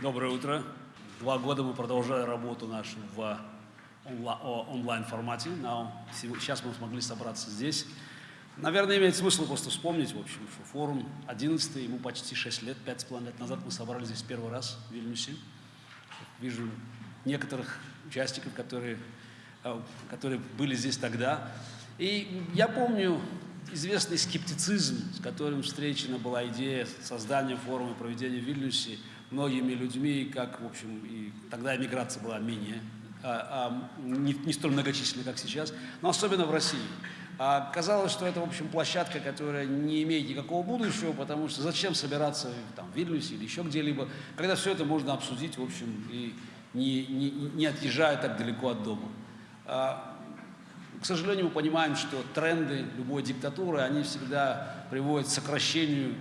Доброе утро. Два года мы продолжаем работу нашу в онлайн-формате. Сейчас мы смогли собраться здесь. Наверное, имеет смысл просто вспомнить, в общем, что форум 11 ему почти 6 лет, 5,5 лет назад мы собрались здесь первый раз в Вильнюсе. Вижу некоторых участников, которые, э, которые были здесь тогда. И я помню известный скептицизм, с которым встречена была идея создания форума проведения в Вильнюсе многими людьми, как, в общем, и тогда эмиграция была менее, а, а, не, не столь многочисленна, как сейчас, но особенно в России. А казалось, что это, в общем, площадка, которая не имеет никакого будущего, потому что зачем собираться там, в Вильнюсе или еще где-либо, когда все это можно обсудить, в общем, и не, не, не отъезжая так далеко от дома. К сожалению, мы понимаем, что тренды любой диктатуры, они всегда приводят к сокращению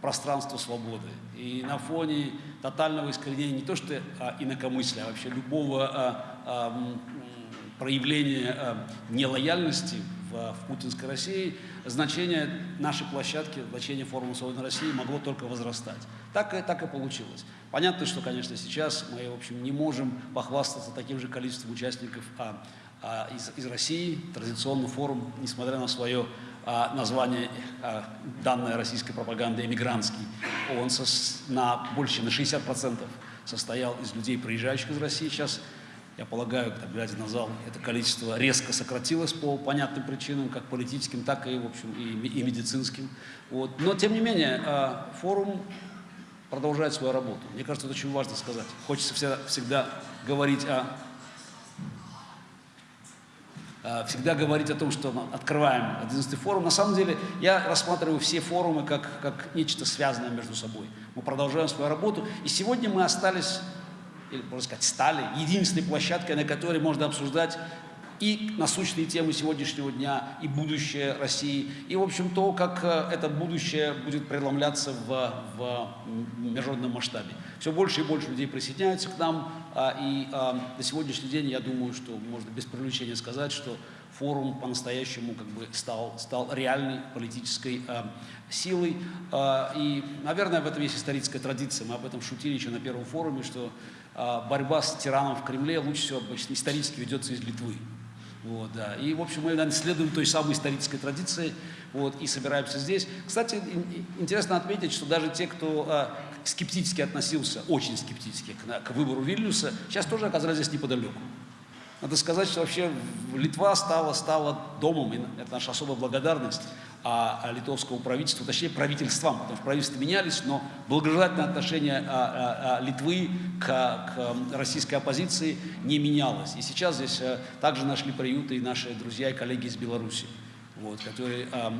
пространства свободы. И на фоне тотального искоренения не то что а, инакомыслия, а вообще любого а, а, проявления а, нелояльности в, в путинской России, значение нашей площадки, значение форума свободной России могло только возрастать. Так и, так и получилось. Понятно, что, конечно, сейчас мы, в общем, не можем похвастаться таким же количеством участников а, из, из России. Традиционный форум, несмотря на свое а, название, а, данное российской пропаганды «эмигрантский», он сос, на больше на 60% состоял из людей, приезжающих из России. Сейчас я полагаю, там, глядя на зал, это количество резко сократилось по понятным причинам, как политическим, так и, в общем, и, и медицинским. Вот. Но, тем не менее, э, форум продолжает свою работу. Мне кажется, это очень важно сказать. Хочется всегда, всегда говорить о всегда говорить о том, что открываем 11 форум. На самом деле я рассматриваю все форумы как, как нечто связанное между собой. Мы продолжаем свою работу. И сегодня мы остались или, можно сказать, стали единственной площадкой, на которой можно обсуждать и насущные темы сегодняшнего дня, и будущее России, и, в общем, то, как э, это будущее будет преломляться в, в международном масштабе. Все больше и больше людей присоединяются к нам, а, и а, на сегодняшний день, я думаю, что можно без привлечения сказать, что форум по-настоящему как бы стал, стал реальной политической э, силой. Э, и, наверное, в этом есть историческая традиция. Мы об этом шутили еще на первом форуме, что э, борьба с тираном в Кремле лучше всего обычно исторически ведется из Литвы. Вот, да. И, в общем, мы, наверное, следуем той самой исторической традиции вот, и собираемся здесь. Кстати, интересно отметить, что даже те, кто э, скептически относился, очень скептически к, к выбору Вильнюса, сейчас тоже оказались здесь неподалеку. Надо сказать, что вообще Литва стала, стала домом, и это наша особая благодарность а, а литовскому правительству, точнее правительствам, потому что правительства менялись, но благожелательное отношение а, а, а, Литвы к, к российской оппозиции не менялось. И сейчас здесь а, также нашли приюты и наши друзья и коллеги из Беларуси, вот, которые а,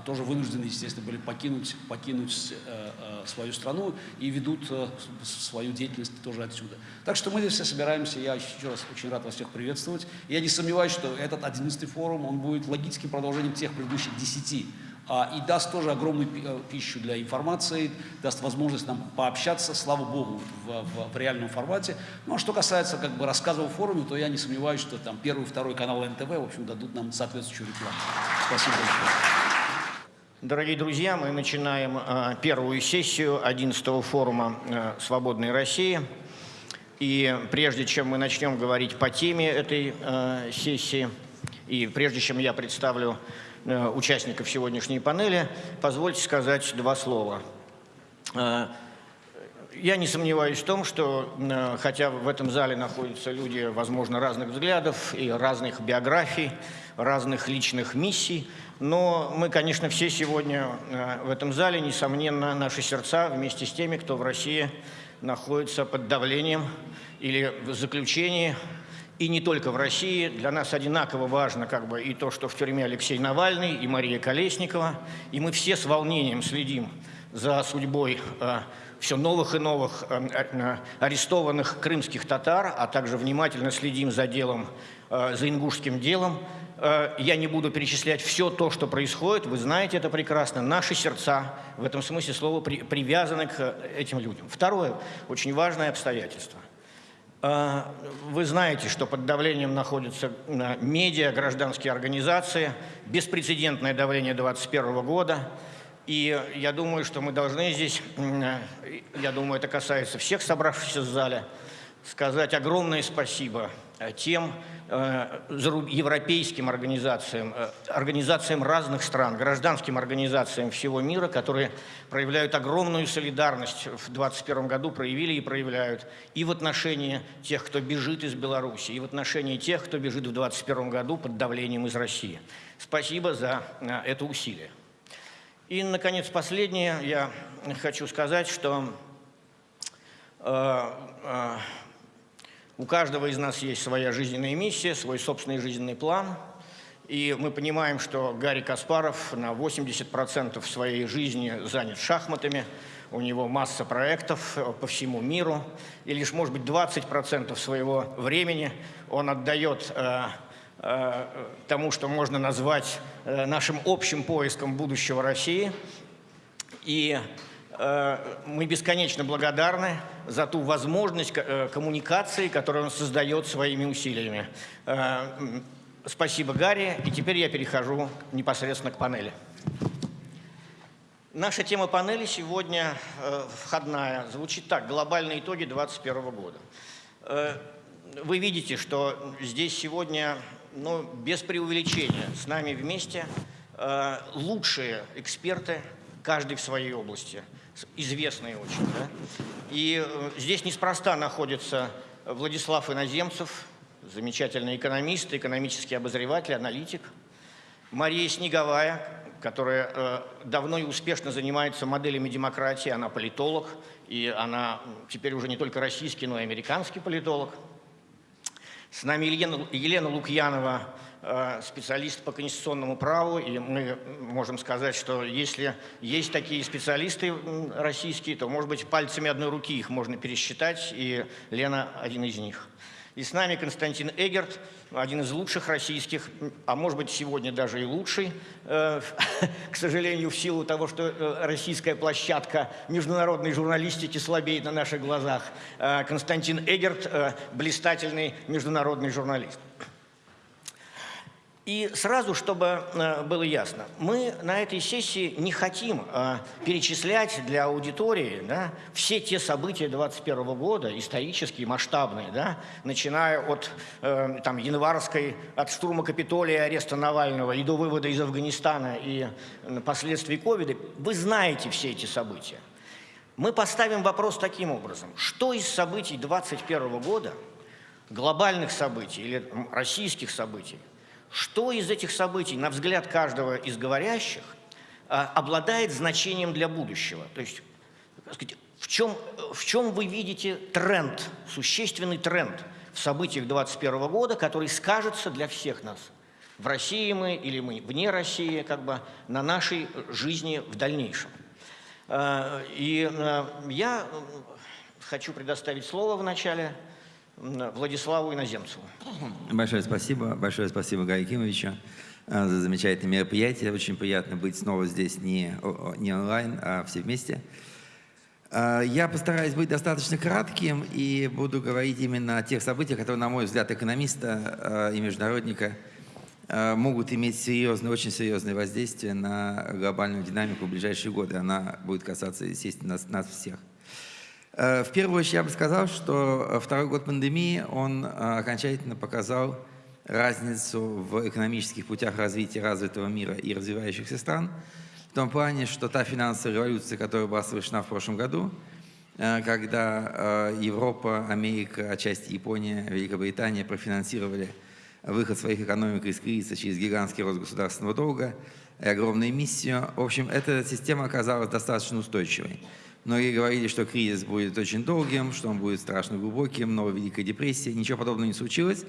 тоже вынуждены, естественно, были покинуть, покинуть э, э, свою страну и ведут э, свою деятельность тоже отсюда. Так что мы здесь все собираемся, я еще раз очень рад вас всех приветствовать. Я не сомневаюсь, что этот 11 форум, он будет логическим продолжением тех предыдущих 10 а, и даст тоже огромную пищу для информации, даст возможность нам пообщаться, слава богу, в, в, в реальном формате. Ну а что касается как бы рассказов о форуме, то я не сомневаюсь, что там первый, второй канал НТВ, в общем, дадут нам соответствующую рекламу. Спасибо большое. Дорогие друзья, мы начинаем э, первую сессию 11-го форума э, «Свободной России». И прежде чем мы начнем говорить по теме этой э, сессии, и прежде чем я представлю участников сегодняшней панели, позвольте сказать два слова. Я не сомневаюсь в том, что хотя в этом зале находятся люди, возможно, разных взглядов и разных биографий, разных личных миссий, но мы, конечно, все сегодня э, в этом зале, несомненно, наши сердца вместе с теми, кто в России находится под давлением или в заключении. И не только в России. Для нас одинаково важно как бы, и то, что в тюрьме Алексей Навальный, и Мария Колесникова. И мы все с волнением следим за судьбой э, все новых и новых э, э, арестованных крымских татар, а также внимательно следим за делом, за ингушским делом. Э, я не буду перечислять все то, что происходит, вы знаете это прекрасно. Наши сердца в этом смысле слова при, привязаны к этим людям. Второе, очень важное обстоятельство. Э, вы знаете, что под давлением находятся э, медиа, гражданские организации, беспрецедентное давление 2021 года. И я думаю, что мы должны здесь, я думаю, это касается всех собравшихся в зале, сказать огромное спасибо тем Э, европейским организациям, э, организациям разных стран, гражданским организациям всего мира, которые проявляют огромную солидарность в 2021 году, проявили и проявляют и в отношении тех, кто бежит из Беларуси, и в отношении тех, кто бежит в 2021 году под давлением из России. Спасибо за э, это усилие. И, наконец, последнее. Я хочу сказать, что у каждого из нас есть своя жизненная миссия, свой собственный жизненный план. И мы понимаем, что Гарри Каспаров на 80% своей жизни занят шахматами, у него масса проектов по всему миру, и лишь, может быть, 20% своего времени он отдает э, э, тому, что можно назвать э, нашим общим поиском будущего России. И мы бесконечно благодарны за ту возможность э, коммуникации, которую он создает своими усилиями. Э, спасибо, Гарри. И теперь я перехожу непосредственно к панели. Наша тема панели сегодня входная. Звучит так. Глобальные итоги 2021 года. Вы видите, что здесь сегодня, ну, без преувеличения, с нами вместе лучшие эксперты, каждый в своей области – известные очень. Да? И э, здесь неспроста находится Владислав Иноземцев, замечательный экономист, экономический обозреватель, аналитик. Мария Снеговая, которая э, давно и успешно занимается моделями демократии, она политолог, и она теперь уже не только российский, но и американский политолог. С нами Елена, Елена Лукьянова, специалист по конституционному праву, и мы можем сказать, что если есть такие специалисты российские, то, может быть, пальцами одной руки их можно пересчитать, и Лена один из них. И с нами Константин Эгерт, один из лучших российских, а может быть сегодня даже и лучший, э, к сожалению, в силу того, что э, российская площадка международной журналистики слабеет на наших глазах. Константин Эгерт – блистательный международный журналист. И сразу, чтобы э, было ясно, мы на этой сессии не хотим э, перечислять для аудитории да, все те события 2021 года, исторические, масштабные, да, начиная от э, там, январской, от штурма Капитолия, ареста Навального и до вывода из Афганистана и последствий ковида. Вы знаете все эти события. Мы поставим вопрос таким образом. Что из событий 2021 года, глобальных событий или российских событий, что из этих событий, на взгляд каждого из говорящих, а, обладает значением для будущего? То есть, сказать, в чем, в чем вы видите тренд, существенный тренд в событиях 2021 года, который скажется для всех нас? В России мы или мы вне России, как бы на нашей жизни в дальнейшем. А, и а, я хочу предоставить слово в начале Владиславу Иноземцеву. Большое спасибо. Большое спасибо Гарри Кимовичу э, за замечательное мероприятие. Очень приятно быть снова здесь не, не онлайн, а все вместе. Э, я постараюсь быть достаточно кратким и буду говорить именно о тех событиях, которые, на мой взгляд, экономиста э, и международника могут иметь серьезное, очень серьезное воздействие на глобальную динамику в ближайшие годы. Она будет касаться, естественно, нас, нас всех. Э, в первую очередь я бы сказал, что э, второй год пандемии, он э, окончательно показал разницу в экономических путях развития развитого мира и развивающихся стран, в том плане, что та финансовая революция, которая была совершена в прошлом году, когда Европа, Америка, отчасти Япония, Великобритания профинансировали выход своих экономик из кризиса через гигантский рост государственного долга и огромную эмиссию. В общем, эта система оказалась достаточно устойчивой. Многие говорили, что кризис будет очень долгим, что он будет страшно глубоким, новая Великая депрессия. Ничего подобного не случилось.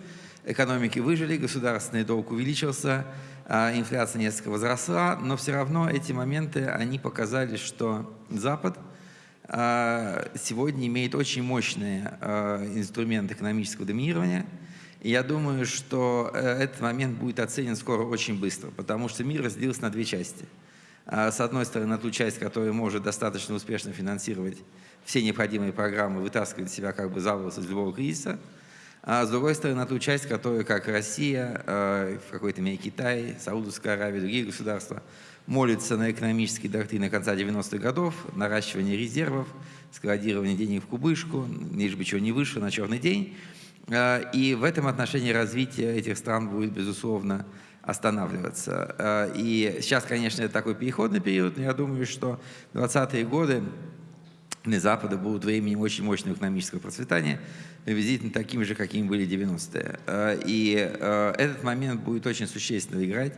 Экономики выжили, государственный долг увеличился, а инфляция несколько возросла, но все равно эти моменты, они показали, что Запад а, сегодня имеет очень мощные а, инструменты экономического доминирования. И я думаю, что э, этот момент будет оценен скоро очень быстро, потому что мир разделился на две части – с одной стороны, ту часть, которая может достаточно успешно финансировать все необходимые программы, вытаскивать себя как бы за волосы из любого кризиса, а с другой стороны, ту часть, которая, как Россия, а, в какой-то мере Китай, Саудовская Аравия, другие государства, молится на экономические доктрины конца 90-х годов, наращивание резервов, складирование денег в кубышку, лишь бы чего не вышло на черный день. И в этом отношении развитие этих стран будет, безусловно, останавливаться. И сейчас, конечно, это такой переходный период, но я думаю, что 20-е годы для Запада будут временем очень мощного экономического процветания, приблизительно такими же, какими были 90-е. Э, и э, этот момент будет очень существенно играть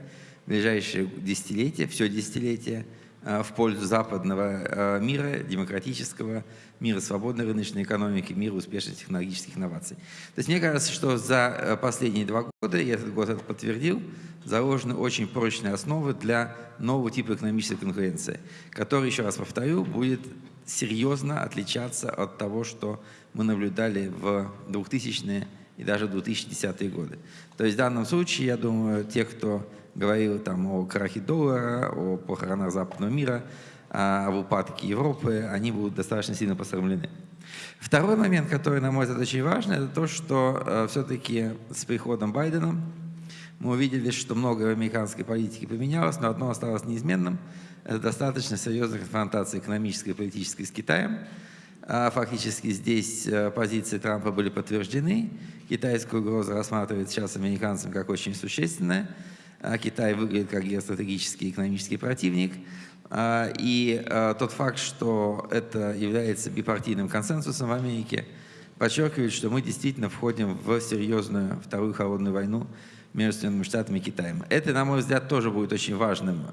в ближайшие десятилетия, все десятилетие, э, в пользу западного мира, демократического мира, свободной рыночной экономики, мира успешных технологических инноваций. То есть мне кажется, что за последние два года, и этот год это подтвердил, заложены очень прочные основы для нового типа экономической конкуренции, который, еще раз повторю, будет серьезно отличаться от того, что мы наблюдали в 2000-е и даже 2010-е годы. То есть в данном случае, я думаю, те, кто говорил там о крахе доллара, о похоронах западного мира, а, об упадке Европы, они будут достаточно сильно посрамлены. Второй момент, который, на мой взгляд, очень важный, это то, что э, все-таки с приходом Байдена мы увидели, что много в американской политике поменялось, но одно осталось неизменным – это достаточно серьезная конфронтация экономической и политической с Китаем. А фактически здесь э, позиции Трампа были подтверждены. Китайская угроза рассматривается сейчас американцам как очень существенная. А Китай выглядит как геостратегический экономический противник. А, и э, тот факт, что это является бипартийным консенсусом в Америке, подчеркивает, что мы действительно входим в серьезную вторую холодную войну между Соединенными Штатами и Китаем. Это, на мой взгляд, тоже будет очень важным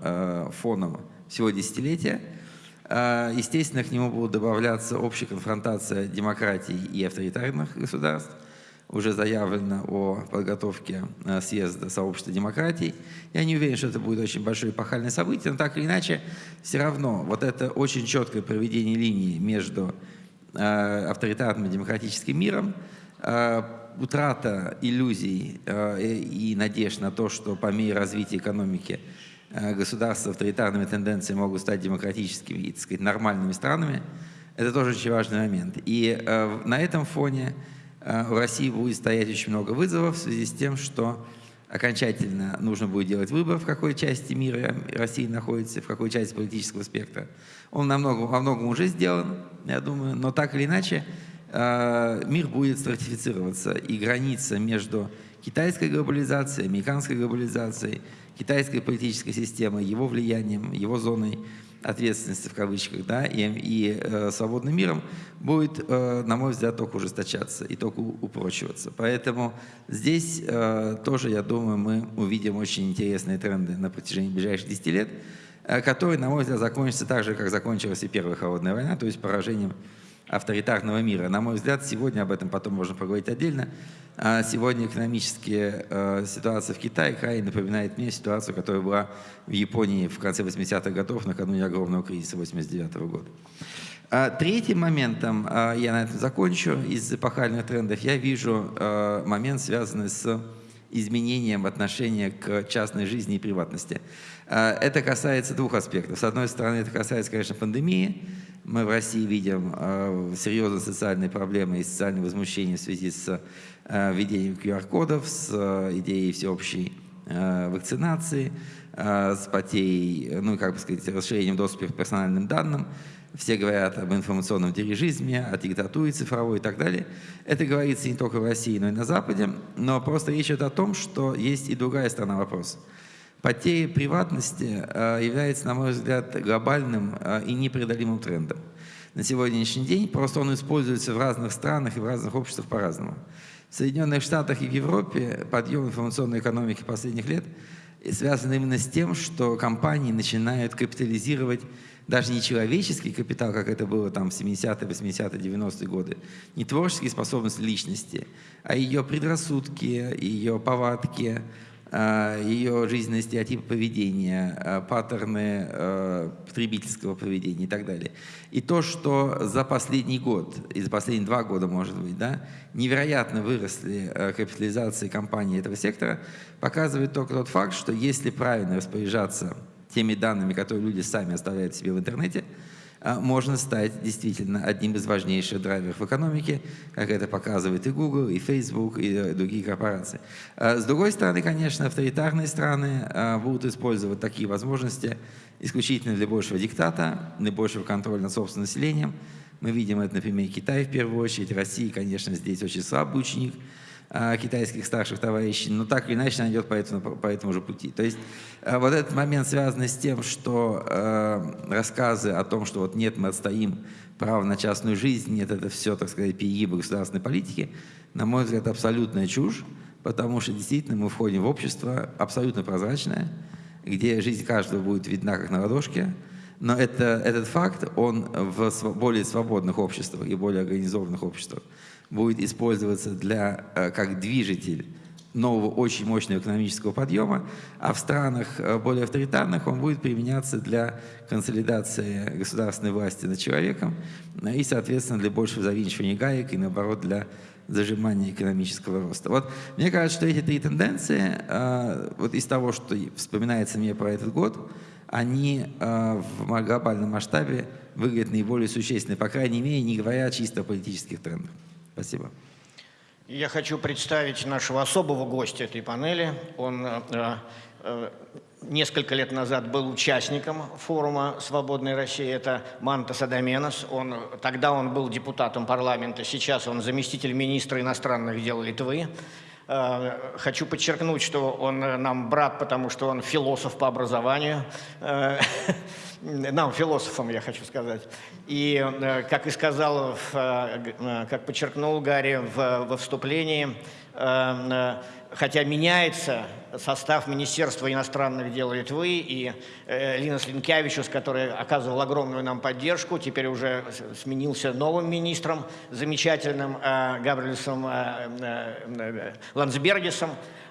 фоном всего десятилетия. Естественно, к нему будут добавляться общая конфронтация демократий и авторитарных государств. Уже заявлено о подготовке э, съезда сообщества демократий. Я не уверен, что это будет очень большое эпохальное событие, но так или иначе, все равно вот это очень четкое проведение линии между э, авторитарным демократическим миром утрата иллюзий э, и надежд на то, что по мере развития экономики э, государства авторитарными тенденциями могут стать демократическими и, так сказать, нормальными странами, это тоже очень важный момент. И э, на этом фоне у России будет стоять очень много вызовов в связи с тем, что окончательно нужно будет делать выбор, в какой части мира Россия находится, в какой части политического спектра. Он намного, во многом уже сделан, я думаю, но так или иначе Э, мир будет стратифицироваться, и граница между китайской глобализацией, американской глобализацией, китайской политической системой, его влиянием, его зоной ответственности в кавычках, да, и, и э, свободным миром будет, э, на мой взгляд, только ужесточаться и только упрочиваться. Поэтому здесь э, тоже, я думаю, мы увидим очень интересные тренды на протяжении ближайших 10 лет, э, которые, на мой взгляд, закончатся так же, как закончилась и Первая холодная война, то есть поражением авторитарного мира. На мой взгляд, сегодня об этом потом можно поговорить отдельно. А сегодня экономическая э, ситуация в Китае крайне напоминает мне ситуацию, которая была в Японии в конце 80-х годов, накануне огромного кризиса 89 -го года. А третьим моментом, я на этом закончу, из эпохальных трендов, я вижу момент, связанный с изменением отношения к частной жизни и приватности. Э, это касается двух аспектов. С одной стороны, это касается, конечно, пандемии, мы в России видим э, серьезные социальные проблемы и социальные возмущения в связи с э, введением QR-кодов, с идеей всеобщей вакцинации, с потерей, ну, как бы сказать, расширением доступа к персональным данным. Все говорят об информационном дирижизме, о диктатуре цифровой и так далее. Это говорится не только в России, но и на Западе. Но просто речь идет о том, что есть и другая сторона вопроса. Потеря приватности э, является, на мой взгляд, глобальным э, и непреодолимым трендом. На сегодняшний день просто он используется в разных странах и в разных обществах по-разному. В Соединенных Штатах и в Европе подъем информационной экономики последних лет связан именно с тем, что компании начинают капитализировать даже не человеческий капитал, как это было там в 70-е, 80-е, 90-е годы, не творческие способности личности, а ее предрассудки, ее повадки, Э, ее жизненные стереотипы поведения, э, паттерны э, потребительского поведения и так далее. И то, что за последний год, и за последние два года, может быть, да, невероятно выросли капитализации компаний этого сектора, показывает только тот факт, что если правильно распоряжаться теми данными, которые люди сами оставляют себе в интернете, можно стать действительно одним из важнейших драйверов в экономике, как это показывает и Google, и Facebook, и э, другие корпорации. А, с другой стороны, конечно, авторитарные страны а, будут использовать такие возможности исключительно для большего диктата, для большего контроля над собственным населением. Мы видим это, например, Китай в первую очередь, Россия, конечно, здесь очень слабый ученик – а, китайских старших товарищей, но так или иначе она идет по этому, по этому же пути. То есть а, вот этот момент связан с тем, что э, рассказы о том, что вот нет, мы отстоим право на частную жизнь, нет, это все, так сказать, перегибы государственной политики, на мой взгляд, абсолютная чушь, потому что действительно мы входим в общество абсолютно прозрачное, где жизнь каждого будет видна как на ладошке, но это, этот факт, он в более свободных обществах и более организованных обществах будет использоваться для, э, как движитель нового очень мощного экономического подъема, а в странах э, более авторитарных он будет применяться для консолидации государственной власти над человеком э, и, соответственно, для большего завинчивания гаек и, наоборот, для зажимания экономического роста. Вот мне кажется, что эти три тенденции, вот из того, что вспоминается мне про этот год, они в глобальном масштабе выглядят наиболее существенны, по крайней мере, не говоря чисто о политических трендах. Спасибо. Я хочу представить нашего особого гостя этой панели. Он э, э, несколько лет назад был участником форума «Свободная Россия». Это Манта Садаменос. Он, тогда он был депутатом парламента, сейчас он заместитель министра иностранных дел Литвы. Э, хочу подчеркнуть, что он нам брат, потому что он философ по образованию. Э, нам, философам, я хочу сказать. И, э, как и сказал, э, э, как подчеркнул Гарри во вступлении, хотя меняется состав Министерства иностранных дел Литвы, и Линас Линкевичус, который оказывал огромную нам поддержку, теперь уже сменился новым министром, замечательным Габриэлсом Ландсбергисом,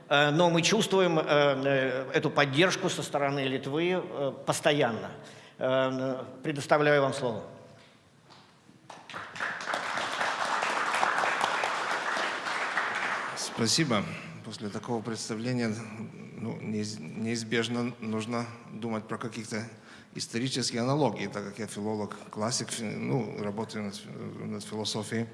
но мы чувствуем эту поддержку со стороны Литвы постоянно. Э, предоставляю вам слово. Спасибо. После такого представления ну, неизбежно нужно думать про каких-то исторические аналогии, так как я филолог, классик, ну, работаю над, над философией.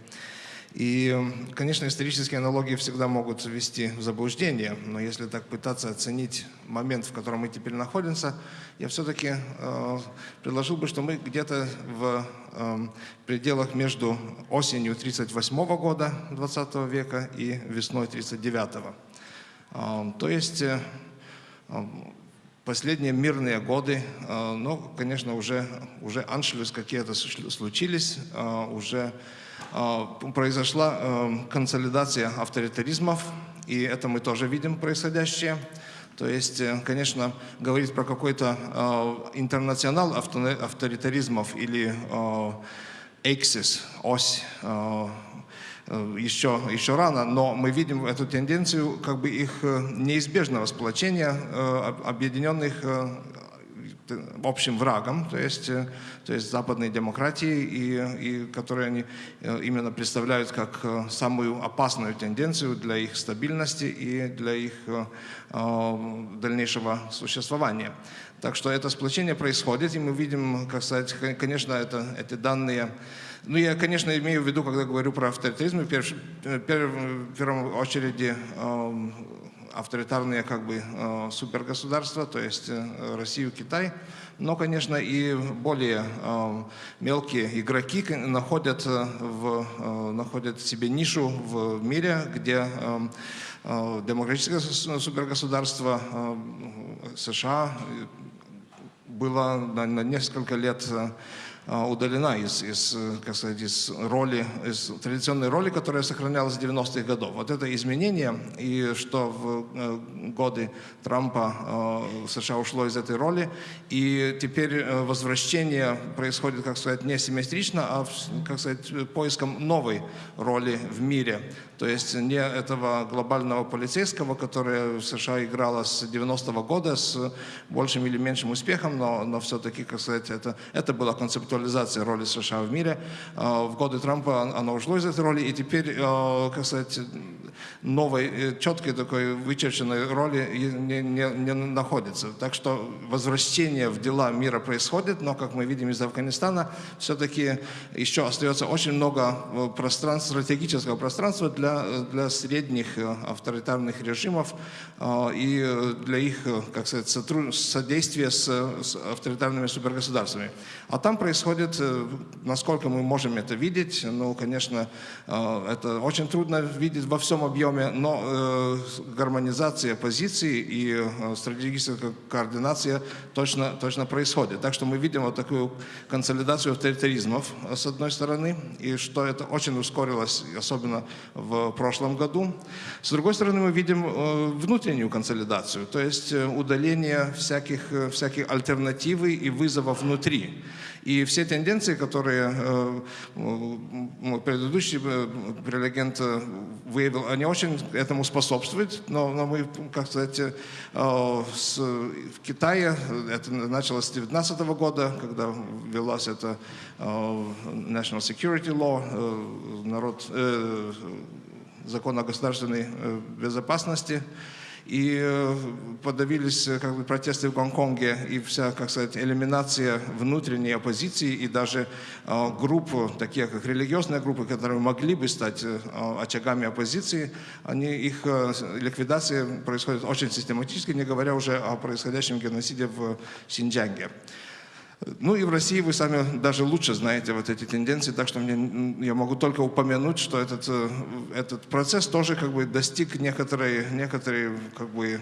И, конечно, исторические аналогии всегда могут ввести в заблуждение, но если так пытаться оценить момент, в котором мы теперь находимся, я все-таки э, предложил бы, что мы где-то в э, пределах между осенью 1938 года 20 века и весной 1939. Э, то есть э, последние мирные годы, э, но, конечно, уже, уже аншлюс какие-то случились, э, уже произошла эм, консолидация авторитаризмов, и это мы тоже видим происходящее. То есть, э, конечно, говорить про какой-то э, интернационал авторитаризмов или эксис, ось, э, еще, еще рано, но мы видим эту тенденцию как бы их неизбежного сплочения объединенных общим врагом, то есть, э, то есть западной демократии, и, и которые они э, именно представляют как э, самую опасную тенденцию для их стабильности и для их дальнейшего существования. Так что это сплочение происходит, и мы видим, как сказать, конечно, это, эти данные ну, я, конечно, имею в виду, когда говорю про авторитаризм, в, перв, в первую очередь э, авторитарные как бы э, супергосударства, то есть э, Россию, Китай. Но, конечно, и более э, мелкие игроки находят, в, находят себе нишу в мире, где демократическое супергосударство США было на, на несколько лет удалена из, из, как сказать, из роли, из традиционной роли, которая сохранялась с 90-х годов. Вот это изменение, и что в э, годы Трампа э, США ушло из этой роли, и теперь э, возвращение происходит, как сказать, не симметрично, а, как сказать, поиском новой роли в мире. То есть не этого глобального полицейского, которое в США играло с 90-го года с большим или меньшим успехом, но, но все-таки, как сказать, это, это была концептуализация роли США в мире. А, в годы Трампа оно ушло из этой роли, и теперь, а, как сказать, новой, четкой такой вычерченной роли не, не, не находится. Так что возвращение в дела мира происходит, но, как мы видим из Афганистана, все-таки еще остается очень много пространства, стратегического пространства для, для средних авторитарных режимов и для их, как сказать, содействия с, с авторитарными супергосударствами. А там происходит, насколько мы можем это видеть, ну, конечно, это очень трудно видеть во всем объеме, но э, гармонизация позиций и э, стратегическая координация точно, точно происходит. Так что мы видим вот такую консолидацию авторитаризмов э, с одной стороны, и что это очень ускорилось, особенно в прошлом году. С другой стороны, мы видим э, внутреннюю консолидацию, то есть э, удаление всяких, э, всяких альтернативы и вызовов внутри. И все тенденции, которые предыдущий прелегент выявил, они очень этому способствуют. Но, но мы, как сказать, с, в Китае, это началось с 2019 года, когда ввелась эта National Security Law, народ, закон о государственной безопасности, и э, подавились э, как бы, протесты в Гонконге и вся, как сказать, элиминация внутренней оппозиции и даже э, групп, такие как религиозные группы, которые могли бы стать э, очагами оппозиции, они, их э, ликвидация происходит очень систематически, не говоря уже о происходящем геноциде в Синьцзянге. Ну и в России вы сами даже лучше знаете вот эти тенденции, так что мне, я могу только упомянуть, что этот, э, этот процесс тоже как бы достиг некоторой, некоторой как бы,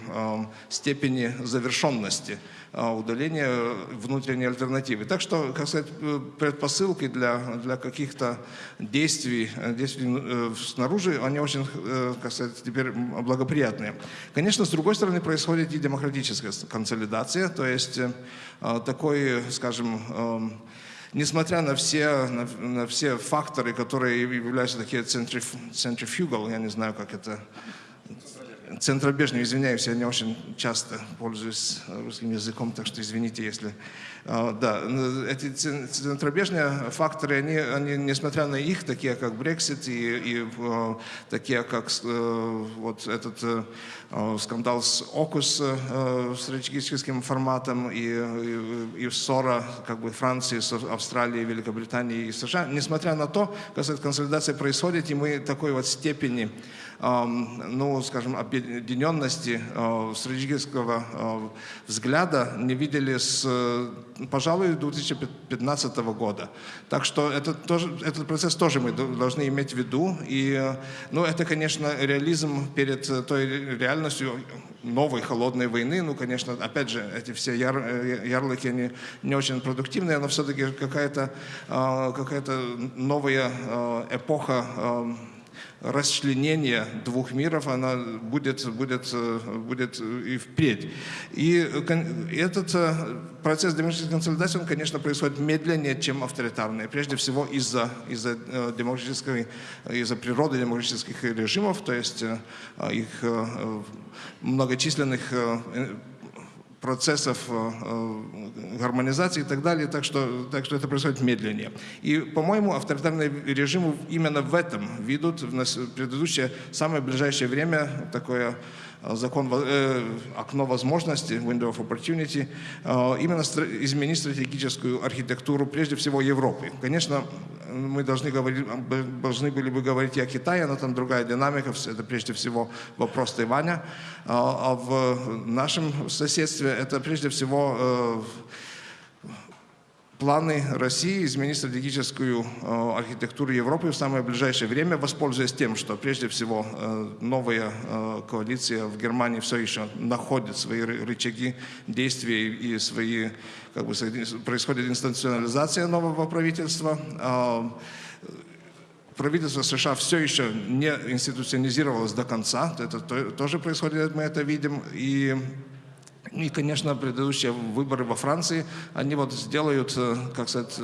степени завершенности. А, удаления внутренней альтернативы. Так что, как сказать, э, предпосылки для, для каких-то действий, э, действий э, снаружи, они очень, как сказать, теперь благоприятные. Конечно, с другой стороны, происходит и демократическая консолидация, то есть такой, скажем, несмотря на все, на, на все факторы, которые являются такие центриф, centrifugal, я не знаю, как это центробежный, извиняюсь, я не очень часто пользуюсь русским языком, так что извините, если... А, да, эти центробежные факторы, они, они, несмотря на их, такие как Brexit и, и а, такие как э, вот этот э, скандал с ОКУС э, стратегическим форматом и, и, и ссора как бы Франции с Австралией, Великобританией и США, несмотря на то, консолидация происходит, и мы такой вот степени ну, скажем, объединенности э, стратегического э, взгляда не видели с, э, пожалуй, 2015 года. Так что это тоже, этот процесс тоже мы должны иметь в виду. И, ну, это, конечно, реализм перед той реальностью новой холодной войны. Ну, конечно, опять же, эти все яр, ярлыки, они не очень продуктивные, но все-таки какая-то какая новая эпоха расчленение двух миров, она будет, будет, будет и впредь. И этот э, процесс демократической консолидации, он, конечно, происходит медленнее, чем авторитарный. Прежде всего из-за из э, демократической, из-за природы демократических режимов, то есть э, их многочисленных процессов э, э, гармонизации и так далее, так что, так что это происходит медленнее. И, по-моему, авторитарные режимы именно в этом ведут в предыдущее, самое ближайшее время такое закон, э, окно возможностей, window of opportunity, э, именно изменить стратегическую архитектуру, прежде всего, Европы. Конечно, мы должны, говорить, должны были бы говорить и о Китае, но там другая динамика, это прежде всего вопрос Тайваня. А, а в нашем соседстве это прежде всего э, планы России изменить стратегическую э, архитектуру Европы в самое ближайшее время, воспользуясь тем, что прежде всего э, новая э, коалиция в Германии все еще находит свои рычаги действий и свои, как бы, происходит институционализация нового правительства. Правительство США все еще не институционализировалось до конца, это тоже происходит, мы это видим, и и, конечно, предыдущие выборы во Франции, они вот сделают, э, как сказать,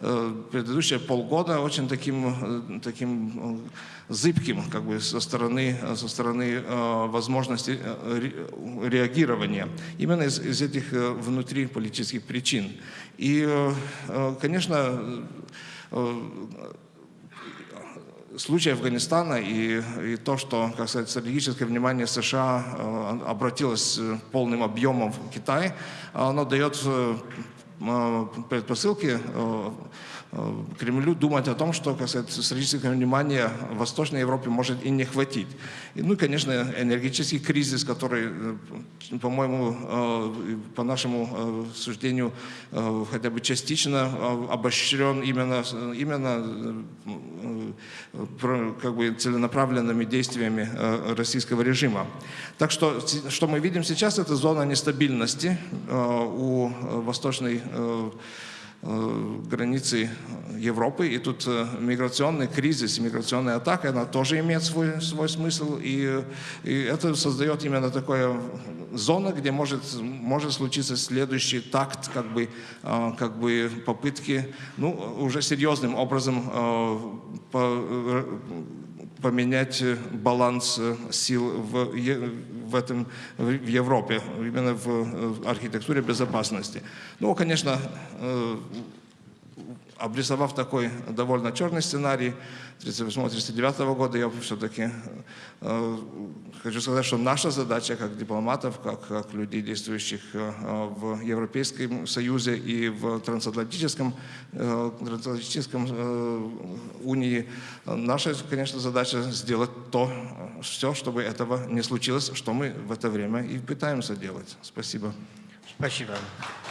э, предыдущие полгода очень таким, э, таким зыбким, как бы, со стороны, со стороны возможности реагирования. Именно из, из этих внутриполитических причин. И, конечно, случай Афганистана и, и то, что, как сказать, стратегическое внимание США э, обратилось э, полным объемом в Китай, оно дает э, предпосылки Кремлю думать о том, что, как сказать, стратегическое внимание в Восточной Европе может и не хватить. И, ну конечно, энергетический кризис, который, э, по-моему, э, по нашему суждению, хотя бы частично обощрен именно, именно как бы целенаправленными действиями российского режима. Так что, что мы видим сейчас, это зона нестабильности у Восточной Европы Э, границы Европы, и тут э, миграционный кризис, миграционная атака, она тоже имеет свой, свой смысл, и, и это создает именно такое зона, где может, может случиться следующий такт, как бы, э, как бы попытки, ну, уже серьезным образом по, поменять баланс сил в, в, этом, в Европе, именно в архитектуре безопасности. Ну, конечно, э, обрисовав такой довольно черный сценарий 1938-1939 года, я все-таки э, хочу сказать, что наша задача как дипломатов, как, как людей, действующих э, в Европейском Союзе и в трансатлантическом, э, трансатлантическом унии, наша, конечно, задача сделать то, все, чтобы этого не случилось, что мы в это время и пытаемся делать. Спасибо. Спасибо.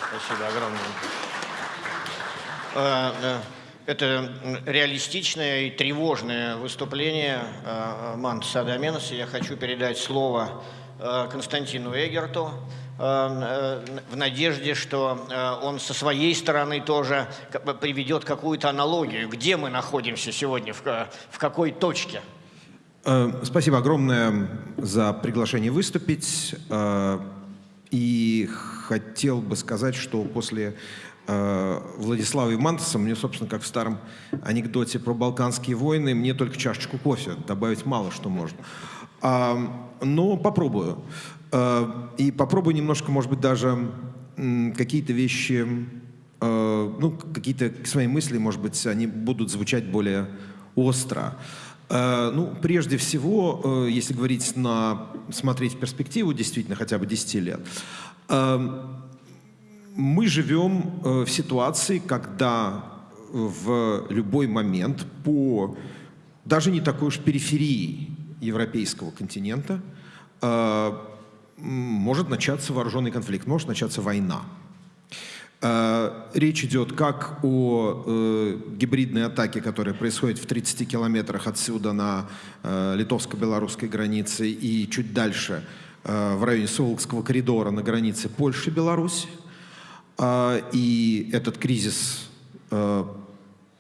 Спасибо огромное. Э, э, это реалистичное и тревожное выступление э, Мантуса Адаменоса. Я хочу передать слово Константину Эгерту в надежде, что он со своей стороны тоже приведет какую-то аналогию. Где мы находимся сегодня, в какой точке? Спасибо огромное за приглашение выступить. И хотел бы сказать, что после э, Владислава Имантеса, мне, собственно, как в старом анекдоте про Балканские войны, мне только чашечку кофе, добавить мало что можно. А, но попробую. А, и попробую немножко, может быть, даже какие-то вещи, а, ну, какие-то свои мысли, может быть, они будут звучать более остро. Ну, прежде всего, если говорить на, смотреть перспективу, действительно, хотя бы 10 лет, мы живем э, в ситуации, когда в любой момент по даже не такой уж периферии европейского континента э, может начаться вооруженный конфликт, может начаться война. Э, речь идет как о гибридной атаке, которая происходит в 30 километрах отсюда на литовско-белорусской границе и чуть дальше в районе Солокского коридора на границе Польши-Беларусь, и этот кризис, а,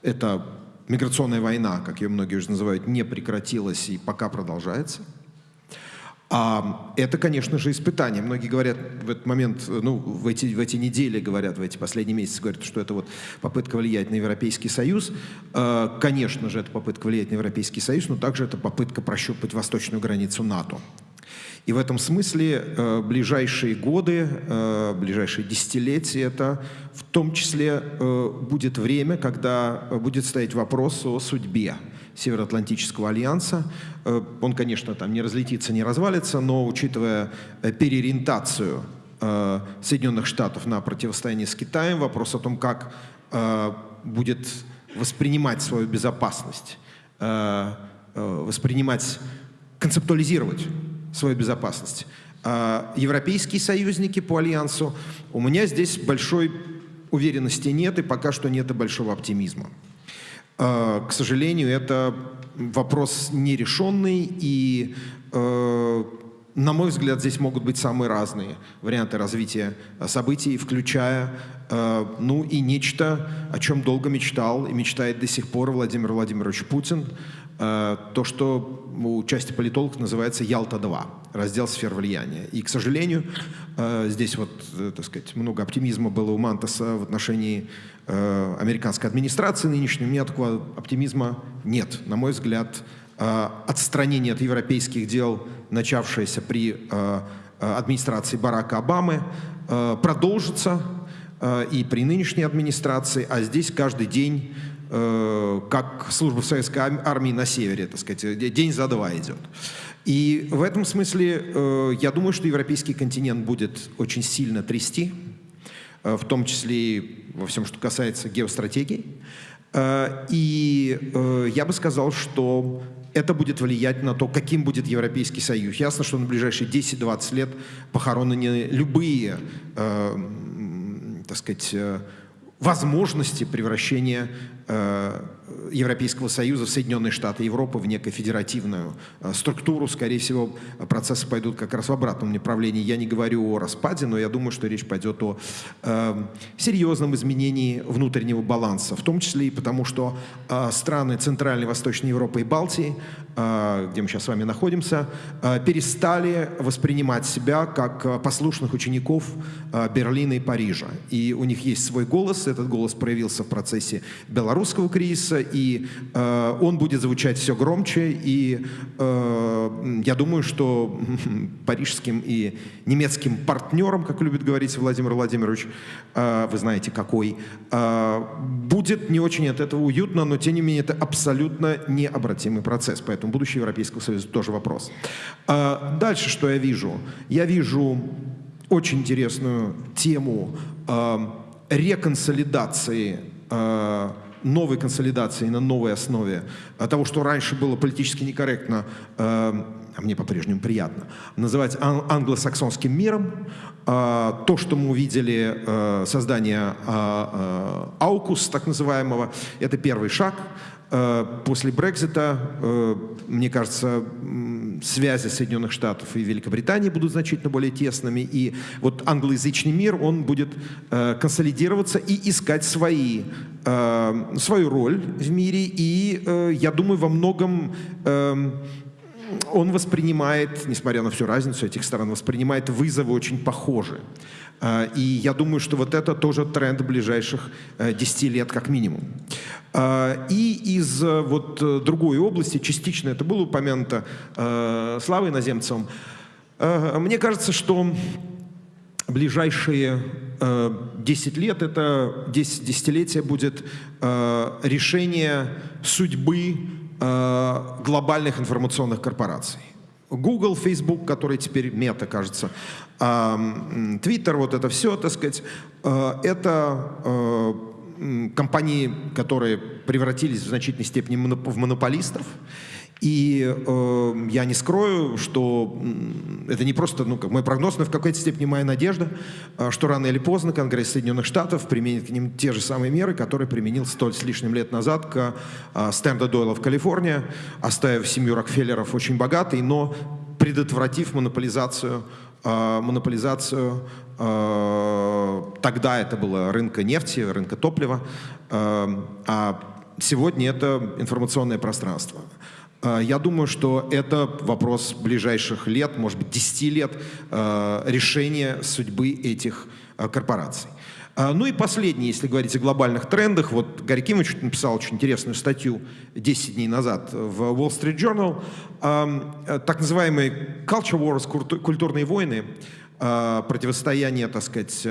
эта миграционная война, как ее многие уже называют, не прекратилась и пока продолжается. А это, конечно же, испытание. Многие говорят в этот момент, ну, в эти, в эти недели говорят, в эти последние месяцы говорят, что это вот попытка влиять на Европейский Союз. А, конечно же, это попытка влиять на Европейский Союз, но также это попытка прощупать восточную границу НАТО. И в этом смысле э, ближайшие годы, э, ближайшие десятилетия, это в том числе э, будет время, когда будет стоять вопрос о судьбе Североатлантического альянса. Э, он, конечно, там не разлетится, не развалится, но учитывая э, переориентацию э, Соединенных Штатов на противостояние с Китаем, вопрос о том, как э, будет воспринимать свою безопасность, э, э, воспринимать, концептуализировать свою безопасность. А европейские союзники по альянсу, у меня здесь большой уверенности нет, и пока что нет и большого оптимизма. А, к сожалению, это вопрос нерешенный, и, э, на мой взгляд, здесь могут быть самые разные варианты развития событий, включая ну и нечто, о чем долго мечтал и мечтает до сих пор Владимир Владимирович Путин, то, что у части политологов называется Ялта-2, раздел сфер влияния. И, к сожалению, э, здесь вот, э, так сказать, много оптимизма было у Мантаса в отношении американской администрации нынешней. У меня такого оптимизма нет. На мой взгляд, отстранение от европейских дел, начавшееся при администрации Барака Обамы, продолжится и при нынешней администрации, а здесь каждый день э, как служба в советской армии на севере, так сказать, день за два идет. И в этом смысле э, я думаю, что европейский континент будет очень сильно трясти, э, в том числе и во всем, что касается геостратегии. Э, и э, я бы сказал, что это будет влиять на то, каким будет Европейский Союз. Ясно, что на ближайшие 10-20 лет похоронены любые, э, так сказать, э, возможности превращения э, Европейского Союза в Соединенные Штаты Европы в некую федеративную э, структуру. Скорее всего, процессы пойдут как раз в обратном направлении. Я не говорю о распаде, но я думаю, что речь пойдет о э, серьезном изменении внутреннего баланса, в том числе и потому, что э, страны Центральной Восточной Европы и Балтии, э, где мы сейчас с вами находимся, э, перестали воспринимать себя как э, послушных учеников э, Берлина и Парижа. И у них есть свой голос, этот голос проявился в процессе белорусского кризиса, и э, он будет звучать все громче, и э, я думаю, что парижским и немецким партнерам, как любит говорить Владимир Владимирович, э, вы знаете какой, э, будет не очень от этого уютно, но тем не менее это абсолютно необратимый процесс, поэтому будущее Европейского Союза тоже вопрос. Э, дальше что я вижу? Я вижу очень интересную тему э, реконсолидации э, новой консолидации на новой основе того, что раньше было политически некорректно, э, а мне по-прежнему приятно, называть ан англосаксонским миром. Э, то, что мы увидели, э, создание АУКУС, так называемого, это первый шаг. После Брекзита, мне кажется, связи Соединенных Штатов и Великобритании будут значительно более тесными, и вот англоязычный мир, он будет консолидироваться и искать свои э, свою роль в мире, и э, я думаю, во многом э, он воспринимает, несмотря на всю разницу этих сторон, воспринимает вызовы очень похожи. Э, и я думаю, что вот это тоже тренд ближайших 10 э, лет как минимум. Э, и из вот другой области, частично это было упомянуто Славой Иноземцевым, мне кажется, что ближайшие 10 лет, это 10 десятилетия будет решение судьбы глобальных информационных корпораций. Google, Facebook, который теперь мета, кажется, Twitter, вот это все, так сказать, это компании, которые превратились в значительной степени в монополистов. И э, я не скрою, что это не просто ну, как мой прогноз, но в какой-то степени моя надежда, э, что рано или поздно Конгресс Соединенных Штатов применит к ним те же самые меры, которые применил столь с лишним лет назад к э, Стэнда Дойла в Калифорнии, оставив семью Рокфеллеров очень богатой, но предотвратив монополизацию, э, монополизацию э, тогда это было рынка нефти, рынка топлива, э, а сегодня это информационное пространство. Я думаю, что это вопрос ближайших лет, может быть, 10 лет решения судьбы этих корпораций. Ну и последнее, если говорить о глобальных трендах. Вот Гарри Кимович написал очень интересную статью 10 дней назад в Wall Street Journal. Так называемые culture wars, культурные войны, противостояние, так сказать,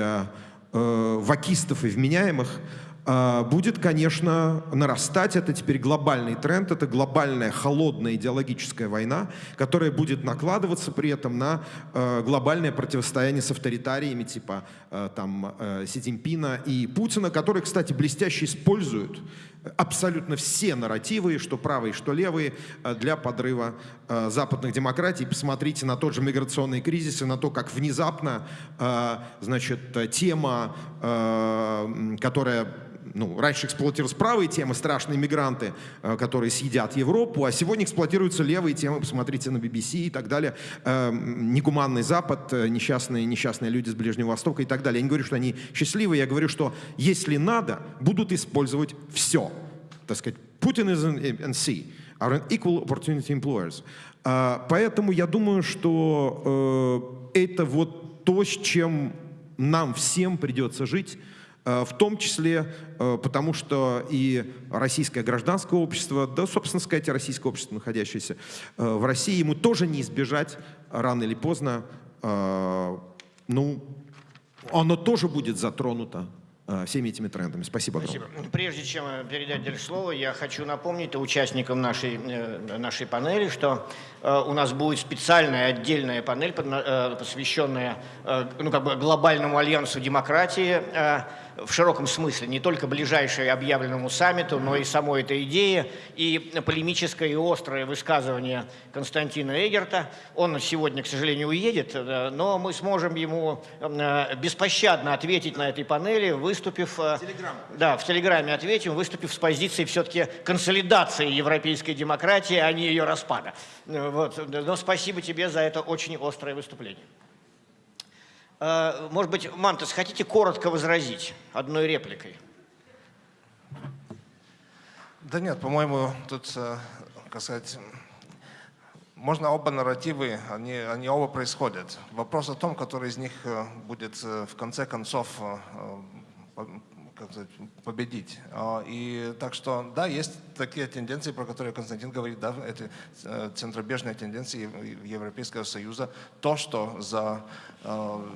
вакистов и вменяемых – а, будет, конечно, нарастать. Это теперь глобальный тренд, это глобальная холодная идеологическая война, которая будет накладываться при этом на а, глобальное противостояние с авторитариями типа а, там, Си Цзиньпина и Путина, которые, кстати, блестяще используют абсолютно все нарративы, что правые, что левые, для подрыва западных демократий. Посмотрите на тот же миграционный кризис и на то, как внезапно значит, тема, которая ну, раньше эксплуатировались правые темы, страшные мигранты, э, которые съедят Европу, а сегодня эксплуатируются левые темы, посмотрите на BBC и так далее, э, негуманный Запад, э, несчастные, несчастные люди с Ближнего Востока и так далее. Я не говорю, что они счастливы, я говорю, что если надо, будут использовать все. Так сказать, Putin and C are an equal opportunity employers. Поэтому я думаю, что это вот то, с чем нам всем придется жить, Э, в том числе э, потому, что и российское гражданское общество, да, собственно сказать, и российское общество, находящееся э, в России, ему тоже не избежать рано или поздно, ну, оно тоже будет затронуто э, всеми этими трендами. Спасибо. Спасибо. Прежде чем э, передать слово, я хочу напомнить участникам нашей, э, нашей панели, что э, у нас будет специальная отдельная панель, э, посвященная э, ну, как бы глобальному альянсу демократии э, в широком смысле, не только ближайшей объявленному саммиту, но и самой этой идее, и полемическое и острое высказывание Константина Эгерта. Он сегодня, к сожалению, уедет, э, но мы сможем ему э, беспощадно ответить на этой панели, выступив... э, Да, в Телеграме ответим, выступив с позиции все-таки консолидации европейской демократии, а не ее распада. Вот. Но спасибо тебе за это очень острое выступление. Э, Может быть, Мантес, хотите коротко возразить одной репликой? Да нет, по-моему, тут, э, как сказать, можно оба нарративы, они, они оба происходят. Вопрос о том, который из них э, будет э, в конце концов как сказать, победить. А, И так что, да, есть такие тенденции, про которые Константин говорит, да, это э, центробежные тенденции Ев- Европейского Союза. То, что за э,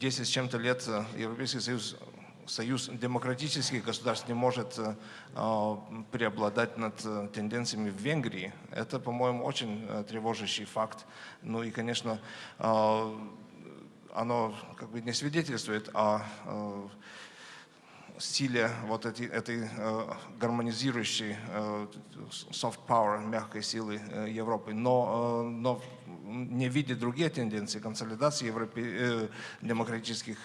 10 с чем-то лет э, Европейский Союз Союз демократических государств не может э, э, преобладать над э, тенденциями в Венгрии, это, по-моему, очень э, тревожащий факт. Ну и, конечно, э, оно как бы не свидетельствует о э, стиле вот этой э, гармонизирующей э, soft power, мягкой силы э, Европы, но, э, но не видя другие тенденции консолидации европе, демократических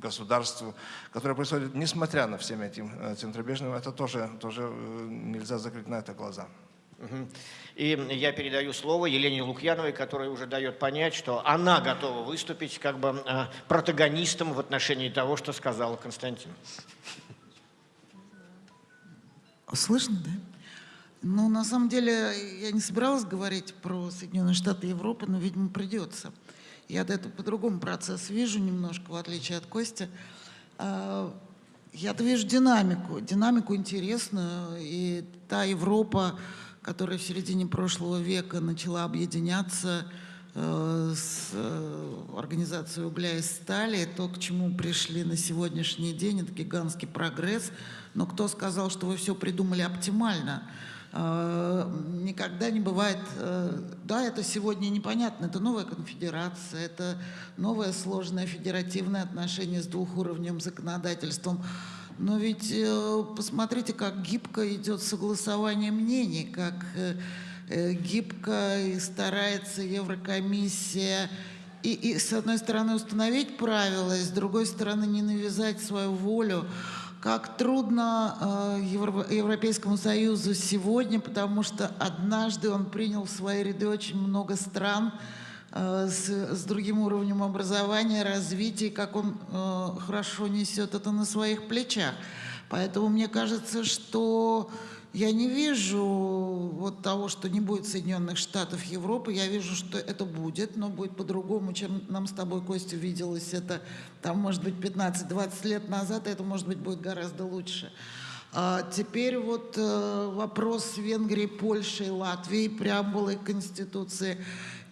государств, которые происходят несмотря на всем этим центробежным, это тоже, тоже нельзя закрыть на это глаза. Мгм. И я передаю слово Елене Лукьяновой, которая уже дает понять, что она готова выступить как бы э, протагонистом в отношении того, что сказал Константин. Слышно, да? Ну, на самом деле, я не собиралась говорить про Соединенные Штаты Европы, но, видимо, придется. Я это по-другому процесс вижу немножко, в отличие от Кости. А, Я-то вижу динамику, динамику интересную, и та Европа, которая в середине прошлого века начала объединяться э, с э, организацией угля и стали, то, к чему пришли на сегодняшний день, это гигантский прогресс. Но кто сказал, что вы все придумали оптимально? Э, Никогда не бывает, да, это сегодня непонятно, это новая конфедерация, это новое сложное федеративное отношение с двухуровневым законодательством. Но ведь э, посмотрите, как гибко идет согласование мнений, как э, э, гибко и старается Еврокомиссия и, и, с одной стороны, установить правила, и с другой стороны, не навязать свою волю. Как трудно э, Евро- Европейскому Союзу сегодня, потому что однажды он принял в свои ряды очень много стран с, с другим уровнем образования, развития, как он э, хорошо несет это на своих плечах. Поэтому мне кажется, что я не вижу вот того, что не будет Соединенных Штатов Европы. Я вижу, что это будет, но будет по-другому, чем нам с тобой, Костя, виделось это, там, может быть, 15-20 лет назад, это, может быть, будет гораздо лучше. А теперь вот э, вопрос Венгрии, Польши и Латвии, преамбулы Конституции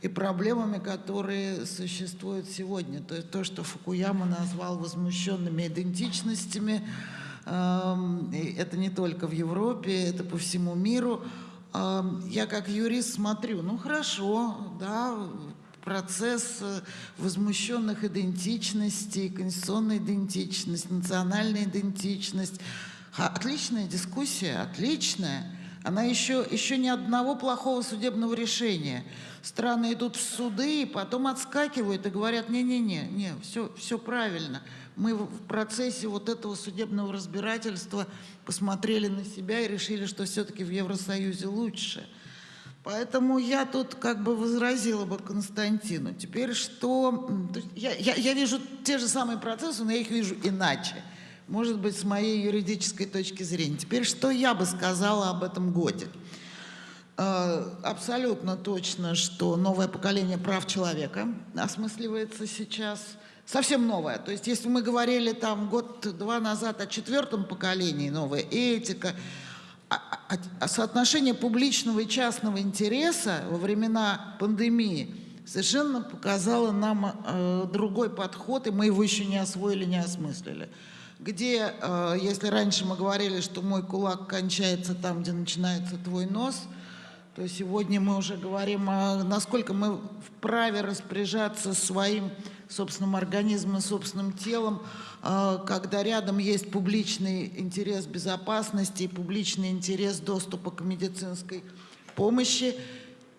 и проблемами, которые существуют сегодня. То есть то, что Фукуяма назвал возмущенными идентичностями, эм, это не только в Европе, это по всему миру. Эм, Я как юрист смотрю, ну хорошо, да, процесс э, возмущенных идентичностей, конституционная идентичность, национальная идентичность. Отличная дискуссия, отличная. Она еще, еще ни одного плохого судебного решения. Страны идут в суды и потом отскакивают и говорят, не-не-не, не, все, все правильно. Мы в процессе вот этого судебного разбирательства посмотрели на себя и решили, что все-таки в Евросоюзе лучше. Поэтому я тут как бы возразила бы Константину. Теперь что? Я, я, я вижу те же самые процессы, но я их вижу иначе. Может быть, с моей юридической точки зрения. Теперь что я бы сказала об этом годе? Э, Абсолютно точно, что новое поколение прав человека осмысливается сейчас. Совсем новое. То есть, если мы говорили там год-два назад о четвертом поколении, новая этика, а- а- а соотношение публичного и частного интереса во времена пандемии совершенно показало нам э, другой подход, и мы его еще не освоили, не осмыслили. Где, э, если раньше мы говорили, что мой кулак кончается там, где начинается твой нос, то сегодня мы уже говорим, о, насколько мы вправе распоряжаться своим собственным организмом, собственным телом, э, когда рядом есть публичный интерес безопасности и публичный интерес доступа к медицинской помощи.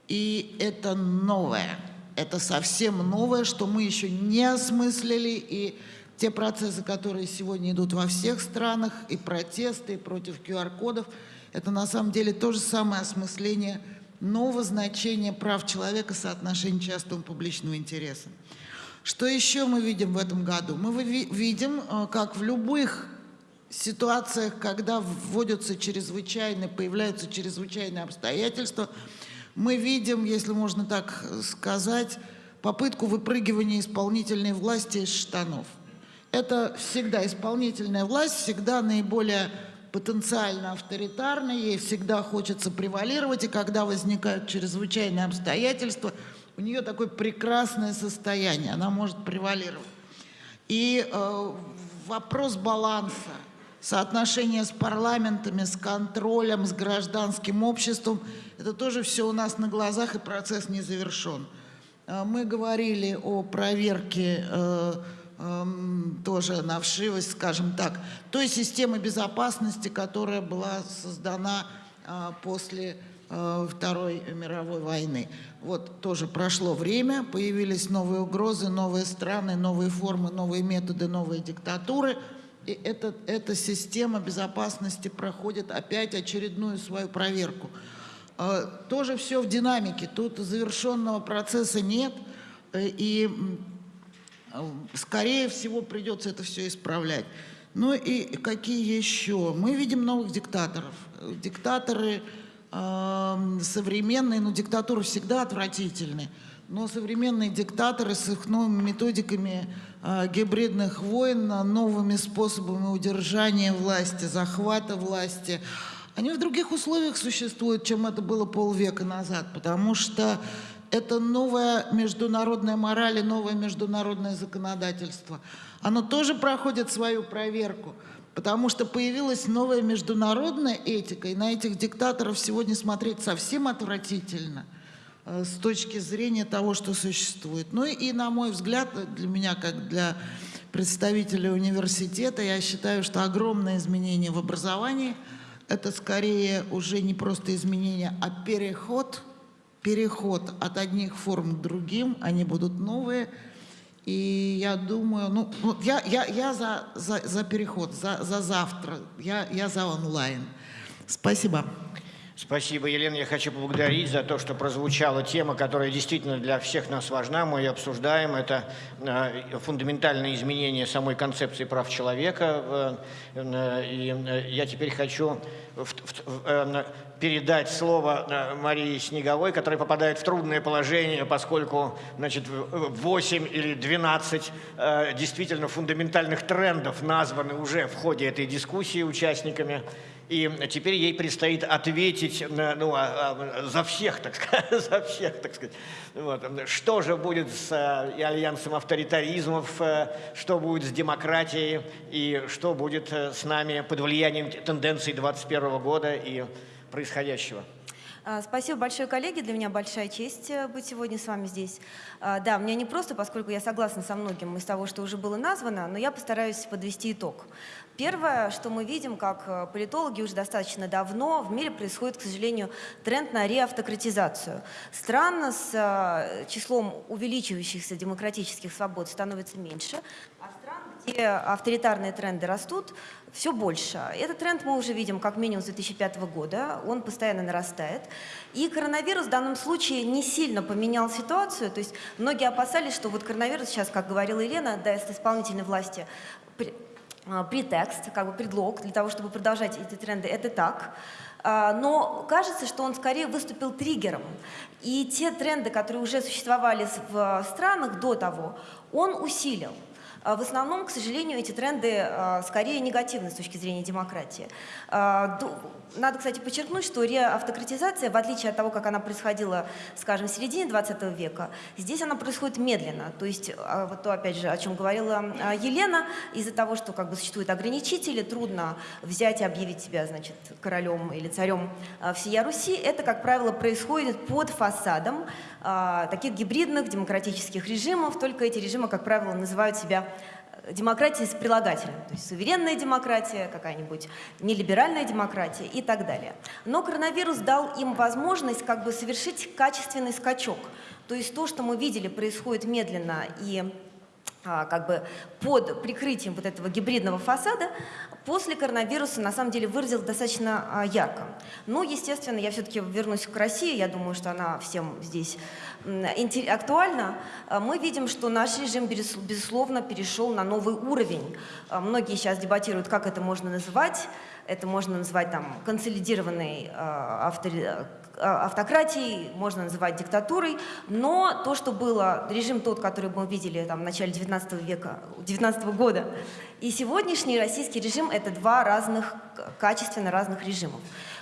И это новое. Это совсем новое, что мы еще не осмыслили. И те процессы, которые сегодня идут во всех странах, и протесты, и против QR-кодов, это на самом деле то же самое осмысление нового значения прав человека соотношения частного публичного интереса. Что еще мы видим в этом году? Мы видим, э, как в любых ситуациях, когда вводятся чрезвычайные, появляются чрезвычайные обстоятельства, мы видим, если можно так сказать, попытку выпрыгивания исполнительной власти из штанов. Это всегда исполнительная власть, всегда наиболее потенциально авторитарная, ей всегда хочется превалировать, и когда возникают чрезвычайные обстоятельства, у нее такое прекрасное состояние, она может превалировать. И э, вопрос баланса – соотношение с парламентами, с контролем, с гражданским обществом. Это тоже все у нас на глазах, и процесс не завершен. А, мы говорили о проверке э, тоже на вшивость, скажем так, той системы безопасности, которая была создана а, после э, Второй мировой войны. Вот тоже прошло время, появились новые угрозы, новые страны, новые формы, новые методы, новые диктатуры – и эта, эта система безопасности проходит опять очередную свою проверку. А, тоже все в динамике, тут завершенного процесса нет, э, и скорее всего придется это все исправлять. Ну и какие еще? Мы видим новых диктаторов. Диктаторы э, современные, но диктатуры всегда отвратительны. Но современные диктаторы с их новыми методиками э, гибридных войн, новыми способами удержания власти, захвата власти, они в других условиях существуют, чем это было полвека назад, потому что это новая международная мораль и новое международное законодательство. Оно тоже проходит свою проверку, потому что появилась новая международная этика, и на этих диктаторов сегодня смотреть совсем отвратительно – Э, с точки зрения того, что существует. Ну и, на мой взгляд, для меня, как для представителя университета, я считаю, что огромное изменение в образовании – это скорее уже не просто изменение, а переход, переход от одних форм к другим, они будут новые. И я думаю, ну, я, я, я за, за, за переход, за, за завтра, я, я за онлайн. Спасибо. Спасибо, Елена. Я хочу поблагодарить за то, что прозвучала тема, которая действительно для всех нас важна. Мы ее обсуждаем. Это э, фундаментальное изменение самой концепции прав человека. Э, и э, я теперь хочу передать слово Марии Снеговой, которая попадает в трудное положение, поскольку значит, 8 или 12 действительно фундаментальных трендов названы уже в ходе этой дискуссии участниками. И теперь ей предстоит ответить ну, а, а, за всех, так сказать, за всех, так сказать. Вот. Что же будет с альянсом авторитаризмов, э, что будет с демократией и что будет э, с нами под влиянием тенденций 21 года и происходящего. А, спасибо большое, коллеги. Для меня большая честь э, быть сегодня с вами здесь. Да, мне не просто, поскольку я согласна со многим из того, что уже было названо, но я постараюсь подвести итог. Первое, что мы видим, как э, политологи уже достаточно давно, в мире происходит, к сожалению, тренд на реавтократизацию. Стран с э, числом увеличивающихся демократических свобод становится меньше, а где авторитарные тренды растут, все больше. Этот тренд мы уже видим как минимум с 2005 года, он постоянно нарастает. И коронавирус в данном случае не сильно поменял ситуацию, то есть многие опасались, что вот коронавирус сейчас, как говорила Елена, даст исполнительной власти а, претекст, как бы предлог для того, чтобы продолжать эти тренды, это так. А, но кажется, что он скорее выступил триггером. И те тренды, которые уже существовали в странах до того, он усилил. А в основном, к сожалению, эти тренды а, скорее негативны с точки зрения демократии. А, надо, кстати, подчеркнуть, что реавтократизация, в отличие от того, как она происходила, скажем, в середине 20 века, здесь она происходит медленно. То есть, вот то, опять же, о чем говорила Елена, из-за того, что как бы существуют ограничители, трудно взять и объявить себя, значит, королем или царем всея Руси, это, как правило, происходит под фасадом таких гибридных демократических режимов, только эти режимы, как правило, называют себя демократии с прилагательным, то есть суверенная демократия, какая-нибудь нелиберальная демократия и так далее. Но коронавирус дал им возможность как бы совершить качественный скачок. То есть то, что мы видели, происходит медленно и как бы под прикрытием вот этого гибридного фасада, после коронавируса на самом деле выразил достаточно а, ярко. Но, естественно, я все-таки вернусь к России, я думаю, что она всем здесь актуальна. А, мы видим, что наш режим, безусловно, перешел на новый уровень. Многие сейчас дебатируют, как это можно называть. Это можно назвать там консолидированной автори а, автократией, можно называть диктатурой, но то, что было, режим тот, который мы видели там, в начале 19 века, 19 года, и сегодняшний российский режим – это два разных, качественно разных режимов.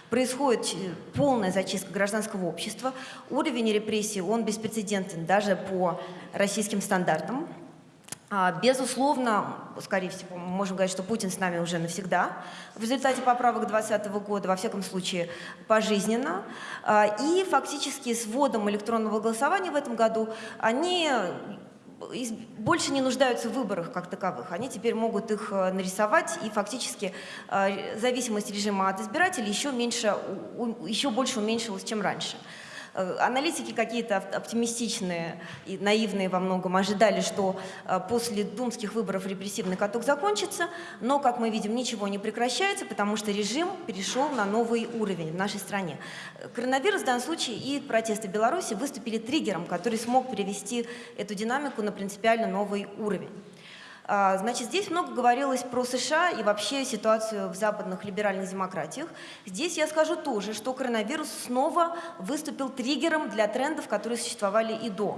Происходит э, полная зачистка гражданского общества, уровень репрессий, он беспрецедентен даже по российским стандартам. А, безусловно, скорее всего, мы можем говорить, что Путин с нами уже навсегда. В результате поправок 2020 года, во всяком случае, пожизненно. А, и фактически с вводом электронного голосования в этом году они больше не нуждаются в выборах как таковых. Они теперь могут их э, нарисовать, и фактически э, зависимость режима от избирателей еще, меньше, еще больше уменьшилась, чем раньше. Э, аналитики какие-то оптимистичные и наивные во многом ожидали, что э, после думских выборов репрессивный каток закончится, но, как мы видим, ничего не прекращается, потому что режим перешел на новый уровень в нашей стране. Коронавирус в данном случае и протесты Беларуси выступили триггером, который смог перевести эту динамику на принципиально новый уровень. А, значит, здесь много говорилось про США и вообще ситуацию в западных либеральных демократиях. Здесь я скажу тоже, что коронавирус снова выступил триггером для трендов, которые существовали и до.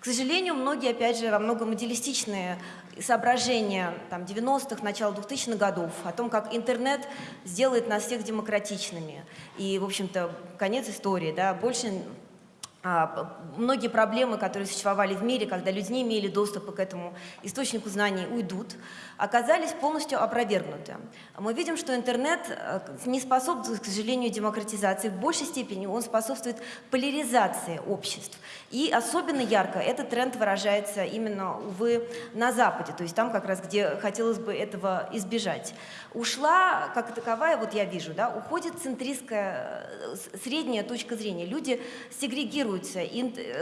К сожалению, многие, опять же, во многом идеалистичные соображения там, 90-х, начала 2000-х годов о том, как интернет сделает нас всех демократичными. И, в общем-то, конец истории. Да, больше многие проблемы, которые существовали в мире, когда люди не имели доступа к этому источнику знаний, уйдут, оказались полностью опровергнуты. Мы видим, что интернет э, не способствует, к сожалению, демократизации. В большей степени он способствует поляризации обществ. И особенно ярко этот тренд выражается именно, увы, на Западе, то есть там как раз, где хотелось бы этого избежать. Ушла, как таковая, вот я вижу, да, уходит центристская, э, средняя точка зрения. Люди сегрегируются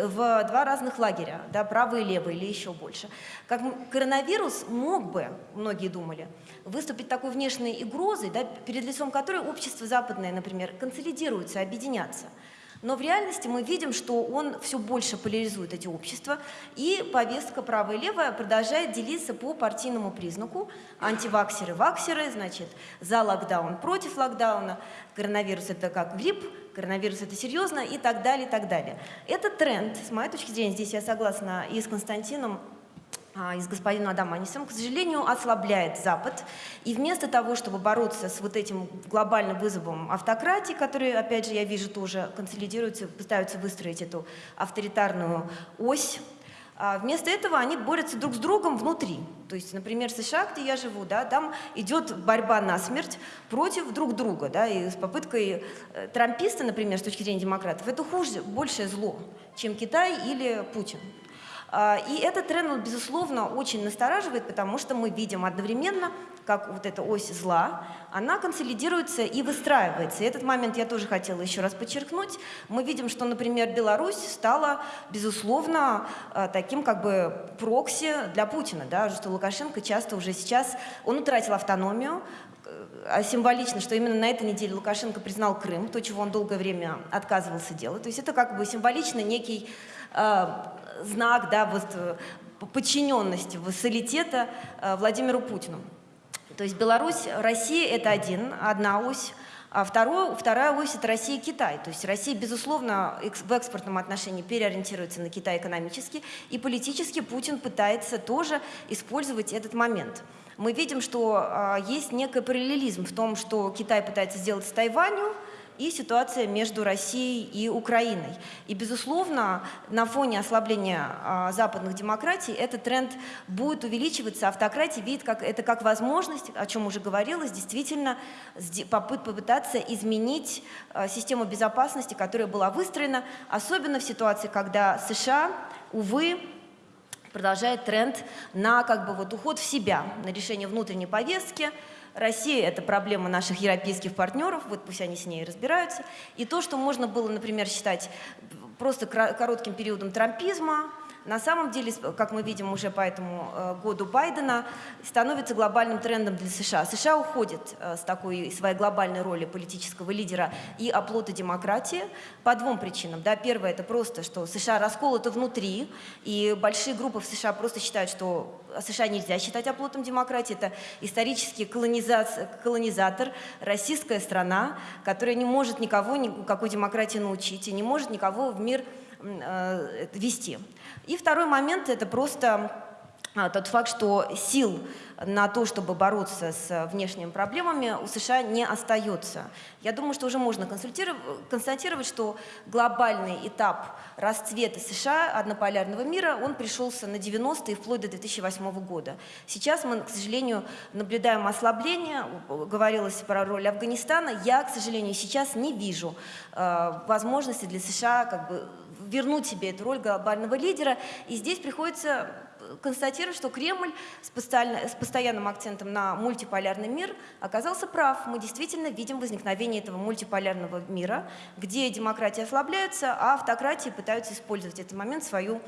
в два разных лагеря, да, правый и левый или еще больше. Как коронавирус мог бы многие думали, выступить такой внешней угрозой, да, перед лицом которой общество западное, например, консолидируется, объединяться. Но в реальности мы видим, что он все больше поляризует эти общества, и повестка правая и левая продолжает делиться по партийному признаку. Антиваксеры, ваксеры, значит, за локдаун, против локдауна, коронавирус это как грипп, коронавирус это серьезно и так далее, и так далее. Этот тренд, с моей точки зрения, здесь я согласна и с Константином, а, и с господином Адаманисом, к сожалению, ослабляет Запад. И вместо того, чтобы бороться с вот этим глобальным вызовом автократии, которые, опять же, я вижу, тоже консолидируются, пытаются выстроить эту авторитарную ось, а, Вместо этого они борются друг с другом внутри. То есть, например, США, где я живу, да, там идет борьба на смерть против друг друга. Да, и с попыткой э, трамписта, например, с точки зрения демократов, это хуже, большее зло, чем Китай или Путин. А, и этот тренд, безусловно, очень настораживает, потому что мы видим одновременно, как вот эта ось зла, она консолидируется и выстраивается. И этот момент я тоже хотела еще раз подчеркнуть. Мы видим, что, например, Беларусь стала, безусловно, а, таким как бы прокси для Путина, да, что Лукашенко часто уже сейчас, он утратил автономию, а символично, что именно на этой неделе Лукашенко признал Крым, то, чего он долгое время отказывался делать. То есть это как бы символично некий знак да, вот, э, подчиненности, вассалитета э, Владимиру Путину. То есть Беларусь, Россия – это один, одна ось, А второе, вторая ось – это Россия и Китай. То есть Россия, безусловно, в экспортном отношении переориентируется на Китай экономически, и политически Путин пытается тоже использовать этот момент. Мы видим, что а, есть некий параллелизм в том, что Китай пытается сделать с Тайванью, и ситуация между Россией и Украиной. И, безусловно, на фоне ослабления а, западных демократий этот тренд будет увеличиваться. Автократия видит как, это как возможность, о чем уже говорилось, действительно попыт- попытаться изменить а, систему безопасности, которая была выстроена, особенно в ситуации, когда США, увы, продолжает тренд на как бы вот уход в себя, на решение внутренней повестки. Россия – это проблема наших европейских партнеров, вот пусть они с ней разбираются. И то, что можно было, например, считать просто коротким периодом трампизма, на самом деле, как мы видим уже по этому э, году Байдена, становится глобальным трендом для США. США уходит э, с такой своей глобальной роли политического лидера и оплота демократии по двум причинам. Да, первое – это просто, что США расколоты внутри, и большие группы в США просто считают, что США нельзя считать оплотом демократии. Это исторический колониза- колонизатор, российская страна, которая не может никого никакой демократии научить и не может никого в мир э, вести. И второй момент – это просто а, тот факт, что сил на то, чтобы бороться с внешними проблемами, у США не остается. Я думаю, что уже можно констатировать, что глобальный этап расцвета США, однополярного мира, он пришелся на 90-е и вплоть до 2008 года. Сейчас мы, к сожалению, наблюдаем ослабление, говорилось про роль Афганистана. Я, к сожалению, сейчас не вижу э, возможности для США как бы вернуть себе эту роль глобального лидера. И здесь приходится констатировать, что Кремль с, с постоянным акцентом на мультиполярный мир оказался прав. Мы действительно видим возникновение этого мультиполярного мира, где демократии ослабляются, а автократии пытаются использовать этот момент в свою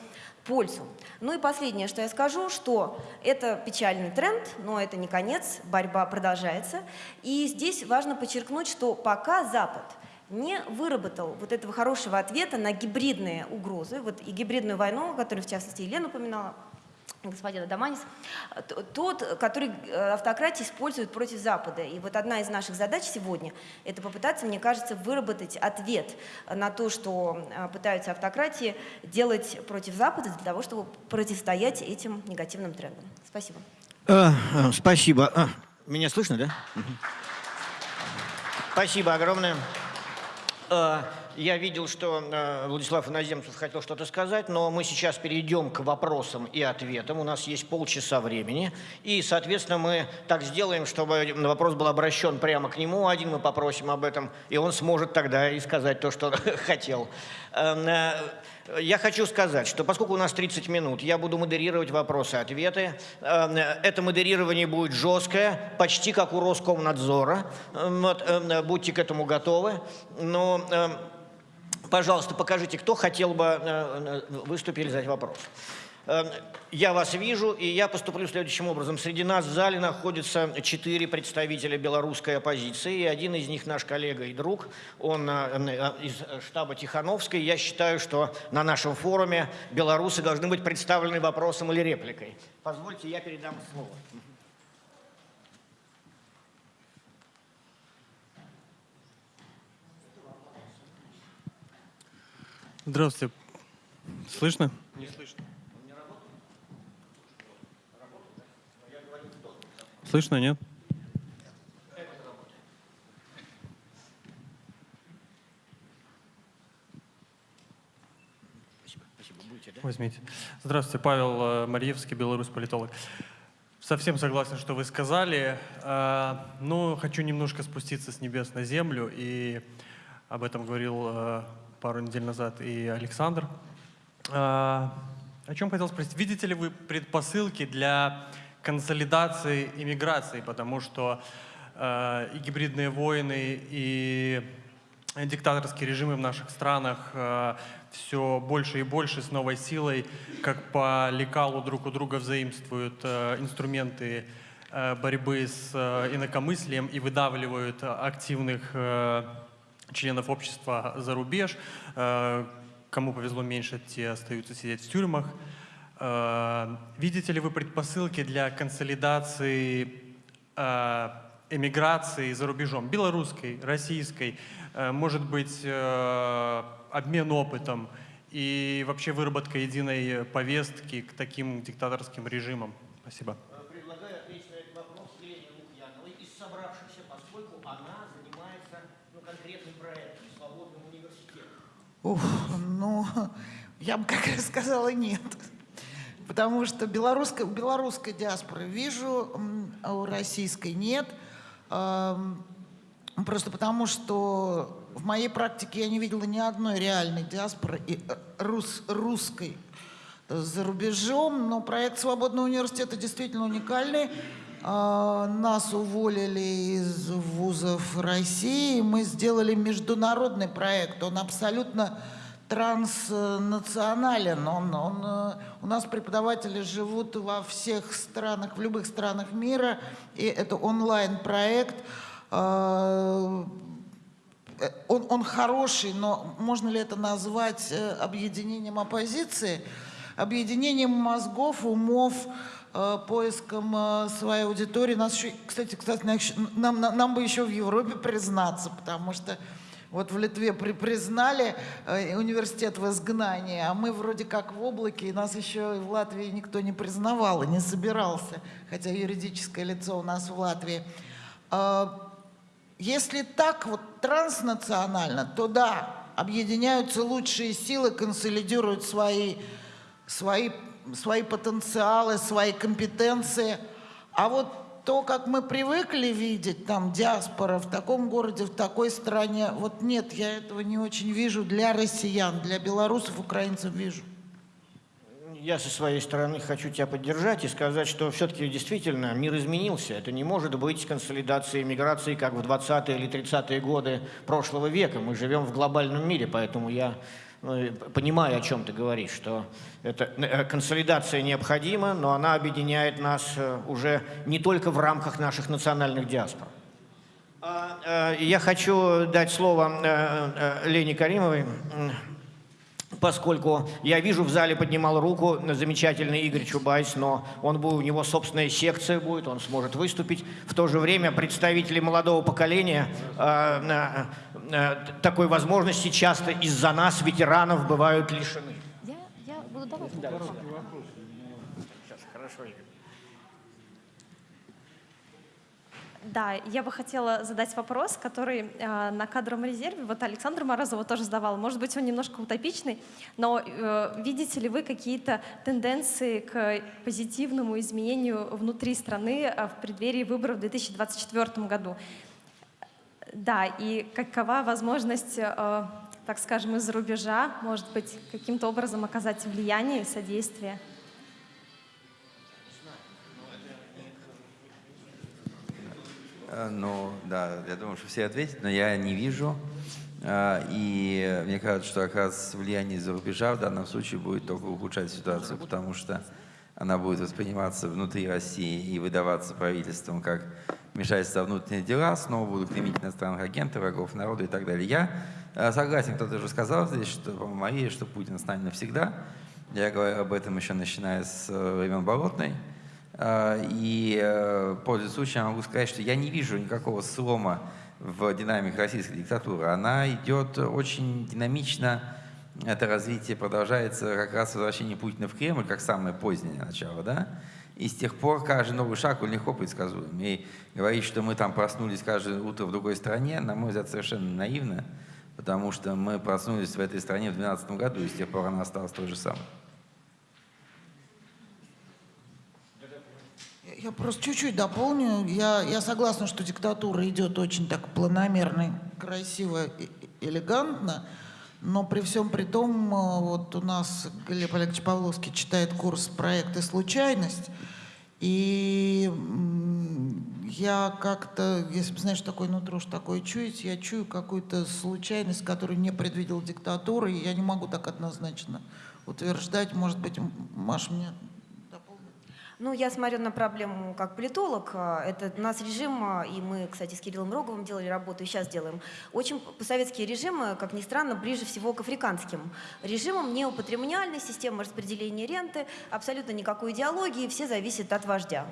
пользу. Ну и последнее, что я скажу, что это печальный тренд, но это не конец, борьба продолжается. И здесь важно подчеркнуть, что пока Запад не выработал вот этого хорошего ответа на гибридные угрозы, вот и гибридную войну, которую, в частности, Елена упоминала, господин Адаманис, тот, который э, автократия использует против Запада. И вот одна из наших задач сегодня – это попытаться, мне кажется, выработать ответ на то, что э, пытаются автократии делать против Запада для того, чтобы противостоять этим негативным трендам. Спасибо. Э, Спасибо. Меня слышно, да? Спасибо огромное. Э, Я видел, что э, Владислав Иноземцев хотел что-то сказать, но мы сейчас перейдем к вопросам и ответам. У нас есть полчаса времени. И, соответственно, мы так сделаем, чтобы вопрос был обращен прямо к нему. Один мы попросим об этом, и он сможет тогда и сказать то, что хотел. Я хочу сказать, что поскольку у нас 30 минут, я буду модерировать вопросы-ответы. Эм, Это модерирование будет жесткое, почти как у Роскомнадзора. Эм, Вот, эм, будьте к этому готовы. Но, пожалуйста, покажите, кто хотел бы э, э, выступить или задать вопрос. Эм, Я вас вижу, и я поступлю следующим образом. Среди нас в зале находятся четыре представителя белорусской оппозиции, и один из них наш коллега и друг, он э, э, из штаба Тихановской. Я считаю, что на нашем форуме белорусы должны быть представлены вопросом или репликой. Позвольте, я передам слово. Здравствуйте. Слышно? Не слышно. Слышно, нет? Спасибо, спасибо. Будете, да? Возьмите. Здравствуйте, Павел э, Марьевский, белорус политолог. Совсем согласен, что вы сказали. Э, Но хочу немножко спуститься с небес на землю, и об этом говорил э, пару недель назад и Александр. О чем хотел спросить? Видите ли вы предпосылки для консолидации иммиграции? Потому что э, и гибридные войны, и диктаторские режимы в наших странах все больше и больше с новой силой, как по лекалу друг у друга взаимствуют э, инструменты э, борьбы с э, инакомыслием и выдавливают э, активных э, членов общества за рубеж. Э, Кому повезло меньше, те остаются сидеть в тюрьмах. Э, Видите ли вы предпосылки для консолидации э, эмиграции за рубежом, белорусской, российской, э, может быть, э, обмен опытом и вообще выработка единой повестки к таким диктаторским режимам? Спасибо. Предлагаю ответить на этот вопрос Елене Лукьяновой из собравшихся, поскольку она занимается ну, конкретным проектом «Свободным университетом». Ух, ну, я бы как раз сказала нет. Потому что белорусской, у белорусской диаспоры вижу, а у российской нет. Просто потому, что в моей практике я не видела ни одной реальной диаспоры э, рус, русской за рубежом, но проект «Свободного университета» действительно уникальный. А, Нас уволили из вузов России, мы сделали международный проект, он абсолютно транснационален. Он, он, э, у нас преподаватели живут во всех странах, в любых странах мира, и это онлайн-проект. А, э, Он, он хороший, но можно ли это назвать э, объединением оппозиции? Объединением мозгов, умов, э, поиском э, своей аудитории. Нас еще, кстати, кстати, нам, нам, нам бы еще в Европе признаться, потому что вот в Литве при, признали э, университет в изгнании, а мы вроде как в облаке, и нас еще в Латвии никто не признавал и не собирался, хотя юридическое лицо у нас в Латвии. А, если так вот транснационально, то да, объединяются лучшие силы, консолидируют свои, свои, свои потенциалы, свои компетенции. А вот то, как мы привыкли видеть там диаспора в таком городе, в такой стране, вот нет, я этого не очень вижу для россиян, для белорусов, украинцев вижу. Я со своей стороны хочу тебя поддержать и сказать, что все-таки действительно мир изменился. Это не может быть консолидацией миграции, как в 20-е или 30-е годы прошлого века. Мы живем в глобальном мире, поэтому я понимаю, о чем ты говоришь, что эта э, консолидация необходима, но она объединяет нас э, уже не только в рамках наших национальных диаспор. А, э, Я хочу дать слово Лене Каримовой, поскольку я вижу в зале поднимал руку замечательный Игорь Чубайс, но он будет, у него собственная секция будет, он сможет выступить. В то же время представители молодого поколения такой возможности часто из-за нас, ветеранов, бывают лишены. Я, я буду давать. Сейчас, хорошо, Игорь. Да, я бы хотела задать вопрос, который э, на кадровом резерве, вот Александр Морозова тоже задавал, может быть, он немножко утопичный, но э, видите ли вы какие-то тенденции к позитивному изменению внутри страны э, в преддверии выборов в 2024 году? Да, и какова возможность, э, так скажем, из-за рубежа, может быть, каким-то образом оказать влияние и содействие? Э, Ну, да, я думаю, что все ответят, но я не вижу. А, И мне кажется, что как раз влияние из-за рубежа в данном случае будет только ухудшать ситуацию, потому что она будет восприниматься внутри России и выдаваться правительством как вмешательство в внутренние дела, снова будут клеймить иностранных агентов, врагов народа и так далее. Я э, согласен, кто-то уже сказал здесь, что, Мария, что Путин с навсегда. Я говорю об этом еще начиная с э, времен Болотной. А, И, э, пользуясь случаем, могу сказать, что я не вижу никакого слома в динамике российской диктатуры. Она идет очень динамично, это развитие продолжается как раз возвращение Путина в Кремль, как самое позднее начало, да? И с тех пор каждый новый шаг, он легко предсказуем. И говорить, что мы там проснулись каждое утро в другой стране, на мой взгляд, совершенно наивно, потому что мы проснулись в этой стране в 2012 году, и с тех пор она осталась той же самой. Я просто чуть-чуть дополню. Я, я согласна, что диктатура идет очень так планомерно, красиво элегантно. Но при всем при том, э, вот у нас Глеб Олегович Павловский читает курс «Проект и случайность». И я как-то, если бы, знаешь, такое нутро, что такое чуять, я чую какую-то случайность, которую не предвидел диктатуры, и я не могу так однозначно утверждать. Может быть, Маша мне? Ну, я смотрю на проблему как политолог. А, Это у нас режим, а, и мы, кстати, с Кириллом Роговым делали работу, и сейчас делаем. Очень советские режимы, как ни странно, ближе всего к африканским режимам. Неопатримониальная система распределения ренты, абсолютно никакой идеологии, все зависят от вождя.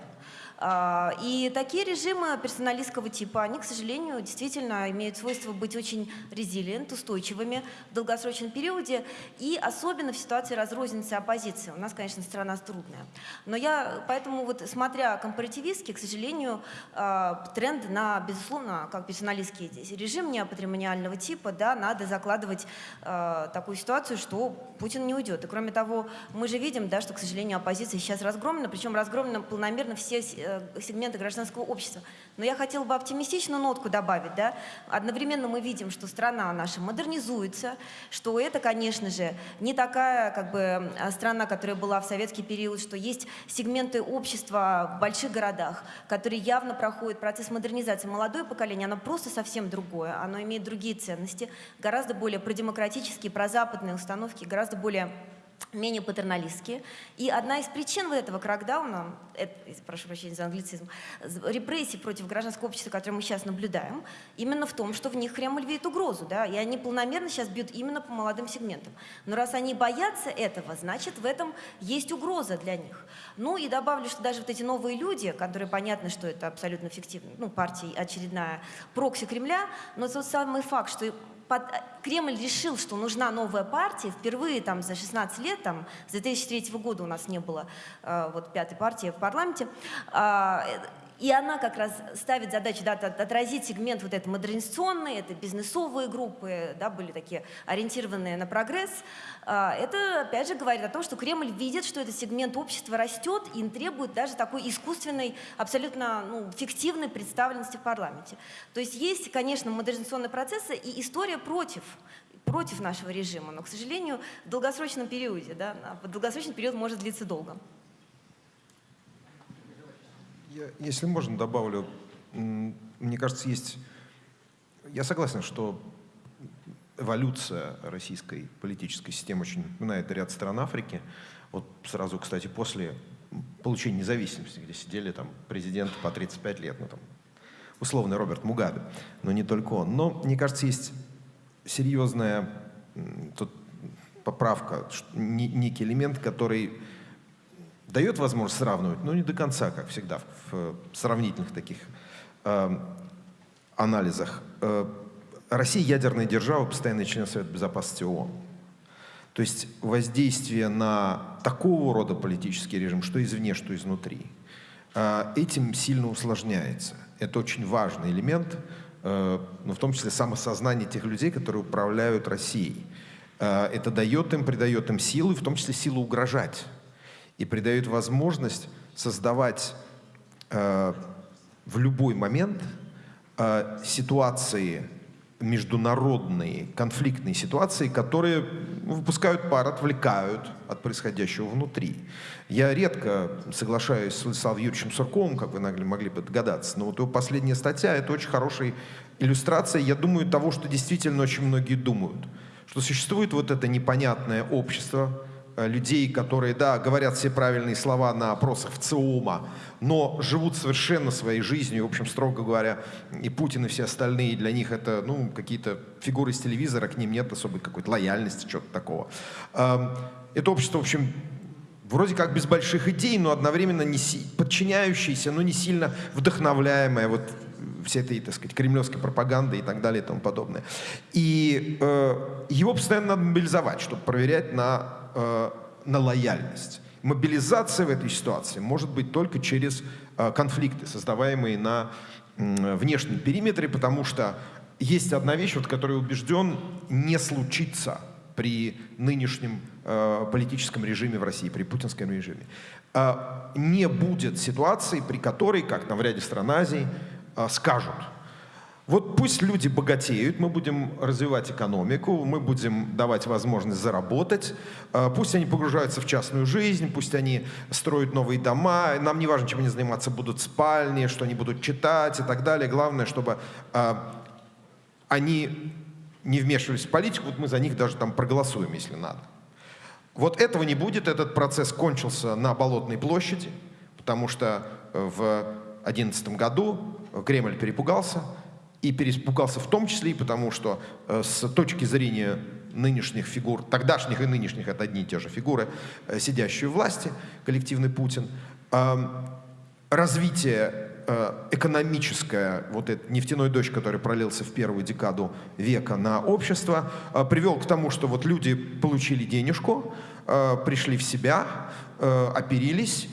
А, И такие режимы персоналистского типа, они, к сожалению, действительно имеют свойство быть очень резилиент, устойчивыми в долгосрочном периоде, и особенно в ситуации разрозненности оппозиции. У нас, конечно, страна трудная. Но я, поэтому вот, смотря компаративистски, к сожалению, а, тренд на, безусловно, как персоналистский режим неопатримониального типа, да, надо закладывать а, такую ситуацию, что Путин не уйдет. И кроме того, мы же видим, да, что, к сожалению, оппозиция сейчас разгромлена, причем разгромлена планомерно все э, сегменты гражданского общества. Но я хотела бы оптимистичную нотку добавить. Да? Одновременно мы видим, что страна наша модернизуется, что это, конечно же, не такая как бы, э, страна, которая была в советский период, что есть сегменты общества в больших городах, которые явно проходят процесс модернизации. Молодое поколение, оно просто совсем другое, оно имеет другие ценности, гораздо более продемократические, прозападные установки, гораздо более менее патерналистские. И одна из причин вот этого кракдауна, это, прошу прощения за англицизм, репрессий против гражданского общества, которые мы сейчас наблюдаем, именно в том, что в них Кремль видит угрозу, да, и они планомерно сейчас бьют именно по молодым сегментам. Но раз они боятся этого, значит, в этом есть угроза для них. Ну и добавлю, что даже вот эти новые люди, которые понятно, что это абсолютно фиктивно, ну, партия очередная прокси Кремля, но тот самый факт, что под, Кремль решил, что нужна новая партия. Впервые там, за 16 лет, там, с 2003 года у нас не было э, вот, пятой партии в парламенте. Э, и она как раз ставит задачу да, отразить сегмент вот этой модернизационной, это бизнесовые группы, да, были такие ориентированные на прогресс. А, это, опять же, говорит о том, что Кремль видит, что этот сегмент общества растет и требует даже такой искусственной, абсолютно ну, фиктивной представленности в парламенте. То есть есть, конечно, модернизационные процессы и история против против нашего режима, но, к сожалению, в долгосрочном периоде, да, долгосрочный период может длиться долго. Я, если можно, добавлю. Мне кажется, есть... Я согласен, что эволюция российской политической системы очень напоминает ряд стран Африки. Вот сразу, кстати, после получения независимости, где сидели там президенты по 35 лет, ну там условный Роберт Мугабе, но не только он. Но, мне кажется, есть серьезная тут поправка, некий элемент, который дает возможность сравнивать, но не до конца, как всегда, в сравнительных таких э, анализах. Э, Россия ядерная держава, постоянный член Совета Безопасности ООН. То есть воздействие на такого рода политический режим, что извне, что изнутри, э, этим сильно усложняется. Это очень важный элемент, э, но в том числе самосознание тех людей, которые управляют Россией. Э, это дает им, придает им силы, в том числе силу угрожать и придает возможность создавать э, в любой момент э, ситуации международные конфликтные ситуации, которые выпускают пар, отвлекают от происходящего внутри. Я редко соглашаюсь с Владиславом Юрьевичем Сурковым, как вы могли бы догадаться, но вот его последняя статья – это очень хорошая иллюстрация, я думаю, того, что действительно очень многие думают, что существует вот это непонятное общество, людей, которые, да, говорят все правильные слова на опросах в ЦИОМа, но живут совершенно своей жизнью, в общем, строго говоря, и Путин, и все остальные, для них это, ну, какие-то фигуры из телевизора, к ним нет особой какой-то лояльности, чего-то такого. Эм, это общество, в общем, вроде как без больших идей, но одновременно не подчиняющееся, но не сильно вдохновляемое вот всей этой, так сказать, кремлевской пропаганды и так далее и тому подобное. И э, его постоянно надо мобилизовать, чтобы проверять на э, на лояльность. Мобилизация в этой ситуации может быть только через э, конфликты, создаваемые на э, внешнем периметре, потому что есть одна вещь, вот, которая убежден не случится при нынешнем э, политическом режиме в России, при путинском режиме. Э, не будет ситуации, при которой, как там в ряде стран Азии, э, скажут – вот пусть люди богатеют, мы будем развивать экономику, мы будем давать возможность заработать, а, пусть они погружаются в частную жизнь, пусть они строят новые дома, нам не важно, чем они заниматься будут, спальни, что они будут читать и так далее. Главное, чтобы а, они не вмешивались в политику, вот мы за них даже там проголосуем, если надо. Вот этого не будет, этот процесс кончился на Болотной площади, потому что э, в 2011 году Кремль перепугался, и переспугался в том числе и потому, что э, с точки зрения нынешних фигур, тогдашних и нынешних, это одни и те же фигуры, э, сидящие у власти, коллективный Путин, развитие э, экономическое, вот этот нефтяной дождь, который пролился в первую декаду века на общество, привел к тому, что вот люди получили денежку, пришли в себя, оперились,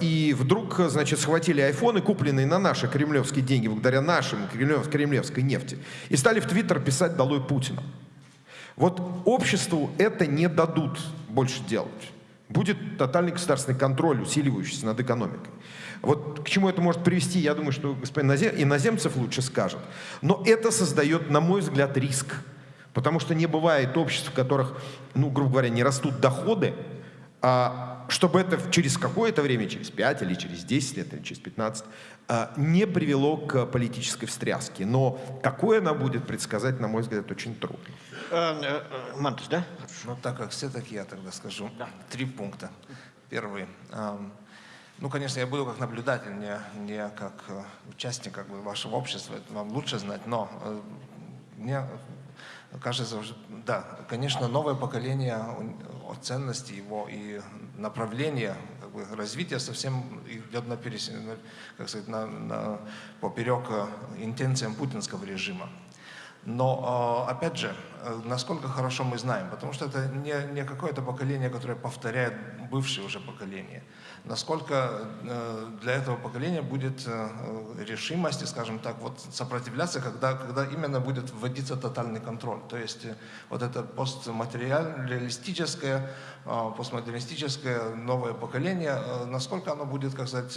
и вдруг, значит, схватили айфоны, купленные на наши кремлевские деньги, благодаря нашим кремлев- кремлевской нефти, и стали в Твиттер писать «Долой Путина». Вот обществу это не дадут больше делать. Будет тотальный государственный контроль, усиливающийся над экономикой. Вот к чему это может привести, я думаю, что господин Иноземцев лучше скажет. Но это создает, на мой взгляд, риск. Потому что не бывает обществ, в которых, ну, грубо говоря, не растут доходы, чтобы это через какое-то время, через 5 или через 10 лет, или через 15, а, не привело к политической встряске. Но какой она будет, предсказать, на мой взгляд, очень трудно. Э, э, Мантус, да? Ну, так как все, так я тогда скажу. Три пункта. Первый. Ну, конечно, я буду как наблюдатель, не, не как э, участник как бы, вашего общества, это вам лучше знать, но мне кажется, да, конечно, новое поколение ценности его и направление как бы, развития совсем идет на, перес- как сказать, на, на поперек э, интенциям путинского режима. Но, э, опять же, э, насколько хорошо мы знаем, потому что это не, не какое-то поколение, которое повторяет бывшее уже поколение. Насколько э, для этого поколения будет э, решимости, скажем так, вот сопротивляться, когда, когда именно будет вводиться тотальный контроль. То есть вот это постматериалистическое, э, постмодернистическое новое поколение, насколько оно будет, как сказать,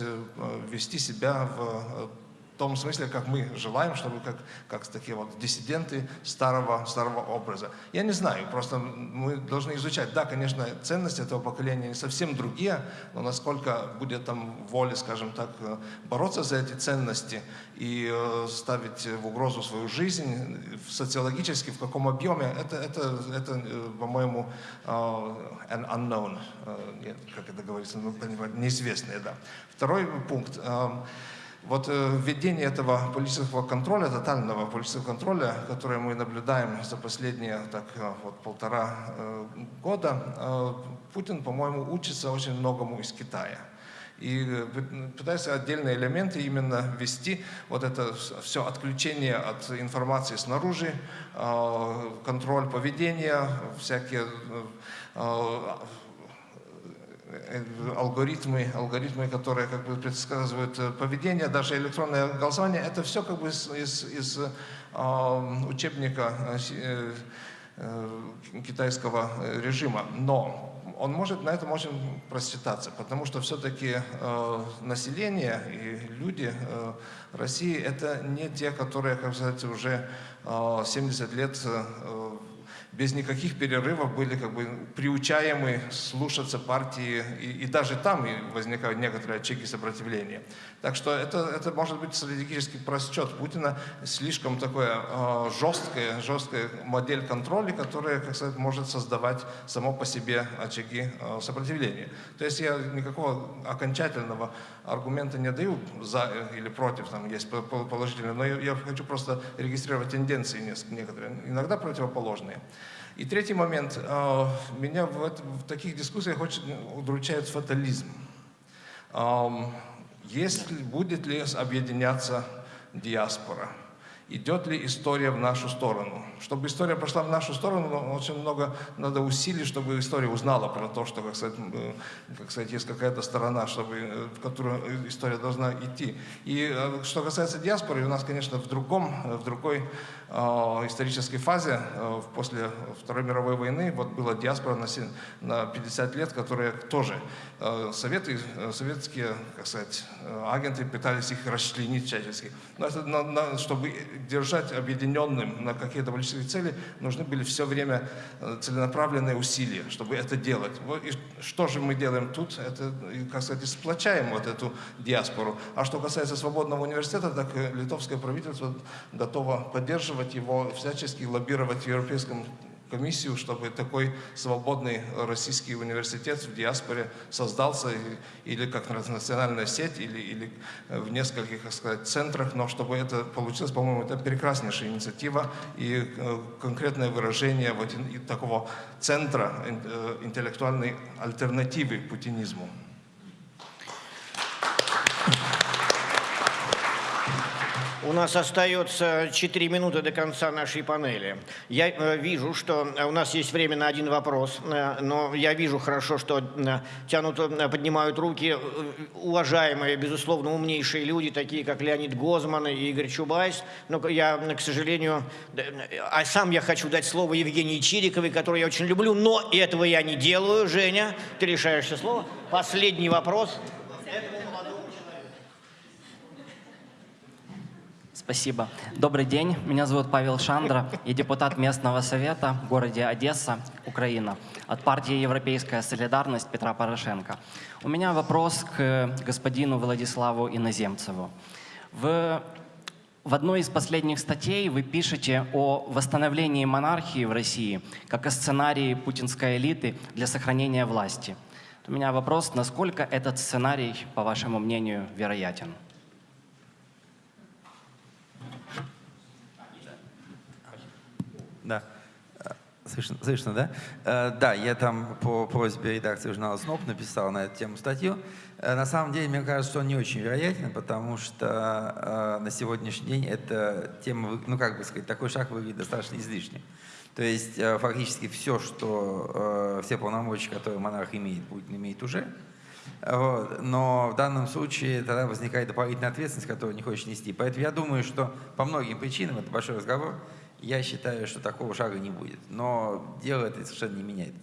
вести себя в том смысле, как мы желаем, чтобы как, как такие вот диссиденты старого, старого образа. Я не знаю, просто мы должны изучать. Да, конечно, ценности этого поколения не совсем другие, но насколько будет там воля, скажем так, э, бороться за эти ценности и э, ставить в угрозу свою жизнь в- социологически, в каком объеме, это, это, это э, по-моему, э, an unknown, э, как это говорится, ну, неизвестное, да. Второй пункт. Вот э, введение этого политического контроля, тотального политического контроля, которое мы наблюдаем за последние так, э, вот, полтора э, года, Путин, по-моему, учится очень многому из Китая. И пы- пытается отдельные элементы именно ввести, вот это все отключение от информации снаружи, контроль поведения, всякие алгоритмы, алгоритмы, которые как бы предсказывают э, поведение, даже электронное голосование, это все как бы из, из, из, э, учебника э, э, э, китайского э, режима. Но он может на этом очень просчитаться, потому что все-таки э, население и люди э, России это не те, которые, как сказать, уже э, 70 лет э, без никаких перерывов были как бы приучаемы слушаться партии, и, и даже там и возникают некоторые очаги сопротивления. Так что это, это может быть стратегический просчет Путина, слишком такое э, жесткая, жесткая модель контроля, которая, как сказать, может создавать само по себе очаги э, сопротивления. То есть я никакого окончательного аргумента не даю за или против, там есть по- по- положительные, но я, я хочу просто регистрировать тенденции некоторые, иногда противоположные. И третий момент. э, Меня в, в таких дискуссиях очень удручает фатализм. Ам, Есть ли, будет ли объединяться диаспора? Идет ли история в нашу сторону? Чтобы история пошла в нашу сторону, ну, очень много надо усилий, чтобы история узнала про то, что, как сказать, э, как сказать есть какая-то сторона, чтобы, э, в которую история должна идти. И э, что касается диаспоры, у нас, конечно, в другом, э, в другой э, исторической фазе, э, после Второй мировой войны, вот была диаспора на, се- на 50 лет, которая тоже, э, советы, э, советские, как сказать, э, агенты пытались их расчленить всячески. Но это на- на- чтобы держать объединенным на какие-то политические цели, нужны были все время э, целенаправленные усилия, чтобы это делать. Вот и что же мы делаем тут? Это, как сказать, сплочаем вот эту диаспору. А что касается свободного университета, так э, литовское правительство готово поддерживать его, всячески лоббировать в Европейском комиссию, чтобы такой свободный российский университет в диаспоре создался или как национальная сеть, или, или э, в нескольких, так сказать, центрах, но чтобы это получилось, по-моему, это прекраснейшая инициатива и э, конкретное выражение вот такого центра э, интеллектуальной альтернативы путинизму. У нас остается 4 минуты до конца нашей панели. Я э, вижу, что у нас есть время на один вопрос, э, но я вижу хорошо, что э, тянут, э, поднимают руки э, уважаемые, безусловно, умнейшие люди, такие как Леонид Гозман и Игорь Чубайс. Но я, к сожалению, а сам я хочу дать слово Евгении Чириковой, которую я очень люблю, но этого я не делаю. Женя, ты решаешься слово. Последний вопрос. Спасибо. Добрый день. Меня зовут Павел Шандра. Я депутат местного совета в городе Одесса, Украина, от партии «Европейская солидарность» Петра Порошенко. У меня вопрос к господину Владиславу Иноземцеву. В, в одной из последних статей вы пишете о восстановлении монархии в России как о сценарии путинской элиты для сохранения власти. У меня вопрос, насколько этот сценарий, по вашему мнению, вероятен? Да. Э, Слышно, слышно, да? Э, Да, я там по просьбе редакции журнала СНОП написал на эту тему статью. Э, На самом деле, мне кажется, что он не очень вероятен, потому что на сегодняшний день эта тема, ну как бы сказать, такой шаг выглядит достаточно излишним. То есть фактически все, что, все полномочия, которые монарх имеет, Путин имеет уже. Вот. Но в данном случае тогда возникает дополнительная ответственность, которую не хочешь нести. Поэтому я думаю, что по многим причинам, это большой разговор, я считаю, что такого шага не будет. Но дело это совершенно не меняет.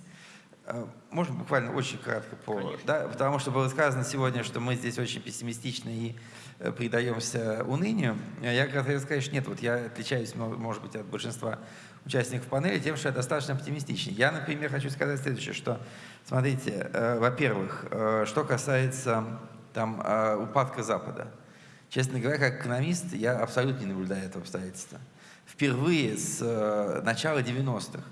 Э, Можно буквально очень кратко по... Да, потому что было сказано сегодня, что мы здесь очень пессимистичны и э, предаемся унынию. Я как раз сказать, что нет, вот я отличаюсь, мо- может быть, от большинства участников панели тем, что я достаточно оптимистичен. Я, например, хочу сказать следующее, что, смотрите, э, во-первых, э, что касается там э, упадка Запада. Честно говоря, как экономист, я абсолютно не наблюдаю этого обстоятельства. Впервые с э, начала 90-х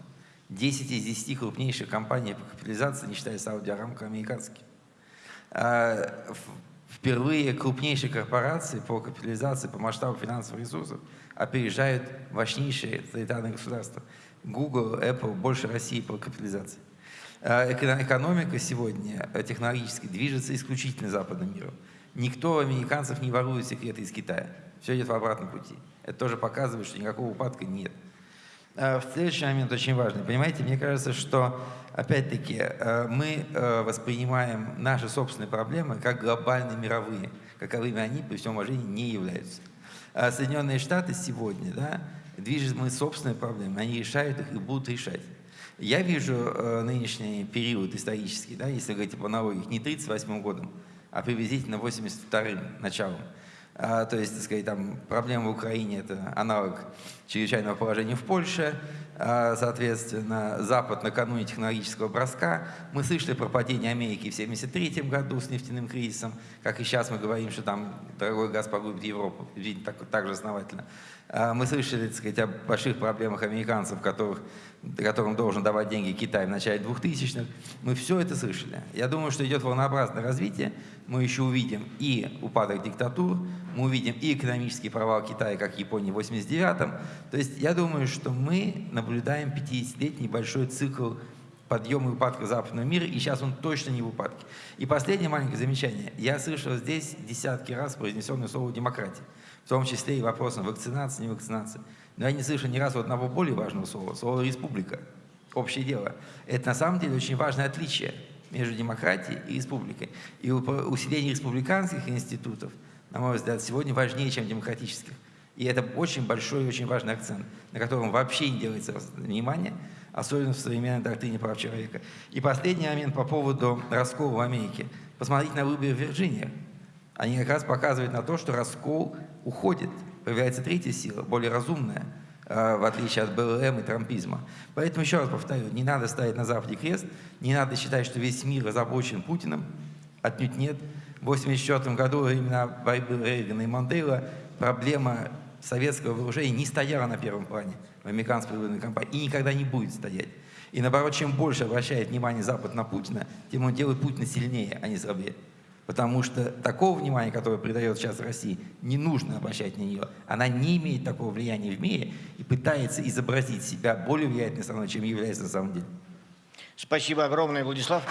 10 из 10 крупнейших компаний по капитализации, не считая Сауди Арамко, американские. В- Впервые крупнейшие корпорации по капитализации, по масштабу финансовых ресурсов опережают мощнейшие тоталитарные государства. Google, Apple больше России по капитализации. Эко- Экономика сегодня э, технологически движется исключительно западным миром. Никто американцев не ворует секреты из Китая. Все идет в обратном пути. Это тоже показывает, что никакого упадка нет. Э, Следующий момент очень важный. Понимаете, мне кажется, что, опять-таки, э, мы э, воспринимаем наши собственные проблемы как глобальные мировые, каковыми они, при всем уважении, не являются. А Соединенные Штаты сегодня, да, движут мы собственные проблемы, они решают их и будут решать. Я вижу э, нынешний период исторический, да, если говорить по аналогии, не 38 годом, а приблизительно 82-м началом. А, то есть, так сказать, там проблема в Украине – это аналог чрезвычайного положения в Польше. А, соответственно, Запад накануне технологического броска. Мы слышали про падение Америки в 1973 году с нефтяным кризисом, как и сейчас мы говорим, что там дорогой газ погубит Европу, так, так же основательно. А, Мы слышали, так сказать, о больших проблемах американцев, которых, которым должен давать деньги Китай в начале 2000-х. Мы все это слышали. Я думаю, что идет волнообразное развитие. Мы еще увидим и упадок диктатур, мы увидим и экономический провал Китая, как Японии в 89-м. То есть я думаю, что мы наблюдаем 50-летний большой цикл подъема и упадка западного мира, и сейчас он точно не в упадке. И последнее маленькое замечание. Я слышал здесь десятки раз произнесенное слово «демократия», в том числе и вопросом вакцинации, не вакцинации. Но я не слышал ни разу одного более важного слова, слова «республика», общее дело. Это на самом деле очень важное отличие между демократией и республикой. И усиление республиканских институтов, на мой взгляд, сегодня важнее, чем демократических. И это очень большой и очень важный акцент, на котором вообще не делается внимание, особенно в современной доктрине прав человека. И последний момент по поводу раскола в Америке. Посмотрите на выборы в Вирджинии. Они как раз показывают на то, что раскол уходит. Появляется третья сила, более разумная, э, в отличие от БЛМ и трампизма. Поэтому еще раз повторю, не надо ставить на Западе крест, не надо считать, что весь мир озабочен Путиным. Отнюдь нет. В 1984 году, во времена борьбы Рейгана и Мандела, проблема советского вооружения не стояла на первом плане в американской военной кампании и никогда не будет стоять. И наоборот, чем больше обращает внимание Запад на Путина, тем он делает Путина сильнее, а не слабее. Потому что такого внимания, которое придает сейчас России, не нужно обращать на нее. Она не имеет такого влияния в мире и пытается изобразить себя более влиятельной страной, чем является на самом деле. Спасибо огромное, Владислав.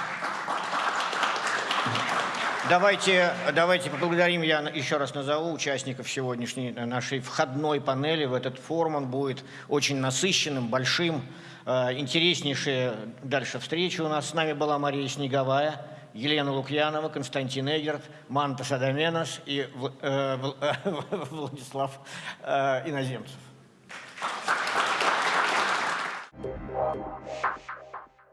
Давайте, давайте поблагодарим, я еще раз назову участников сегодняшней нашей входной панели в этот форум. Он будет очень насыщенным, большим, э, интереснейшие дальше встречи. У нас с нами была Мария Снеговая, Елена Лукьянова, Константин Эгерт, Манта Садоменос и э, э, Владислав э, Иноземцев.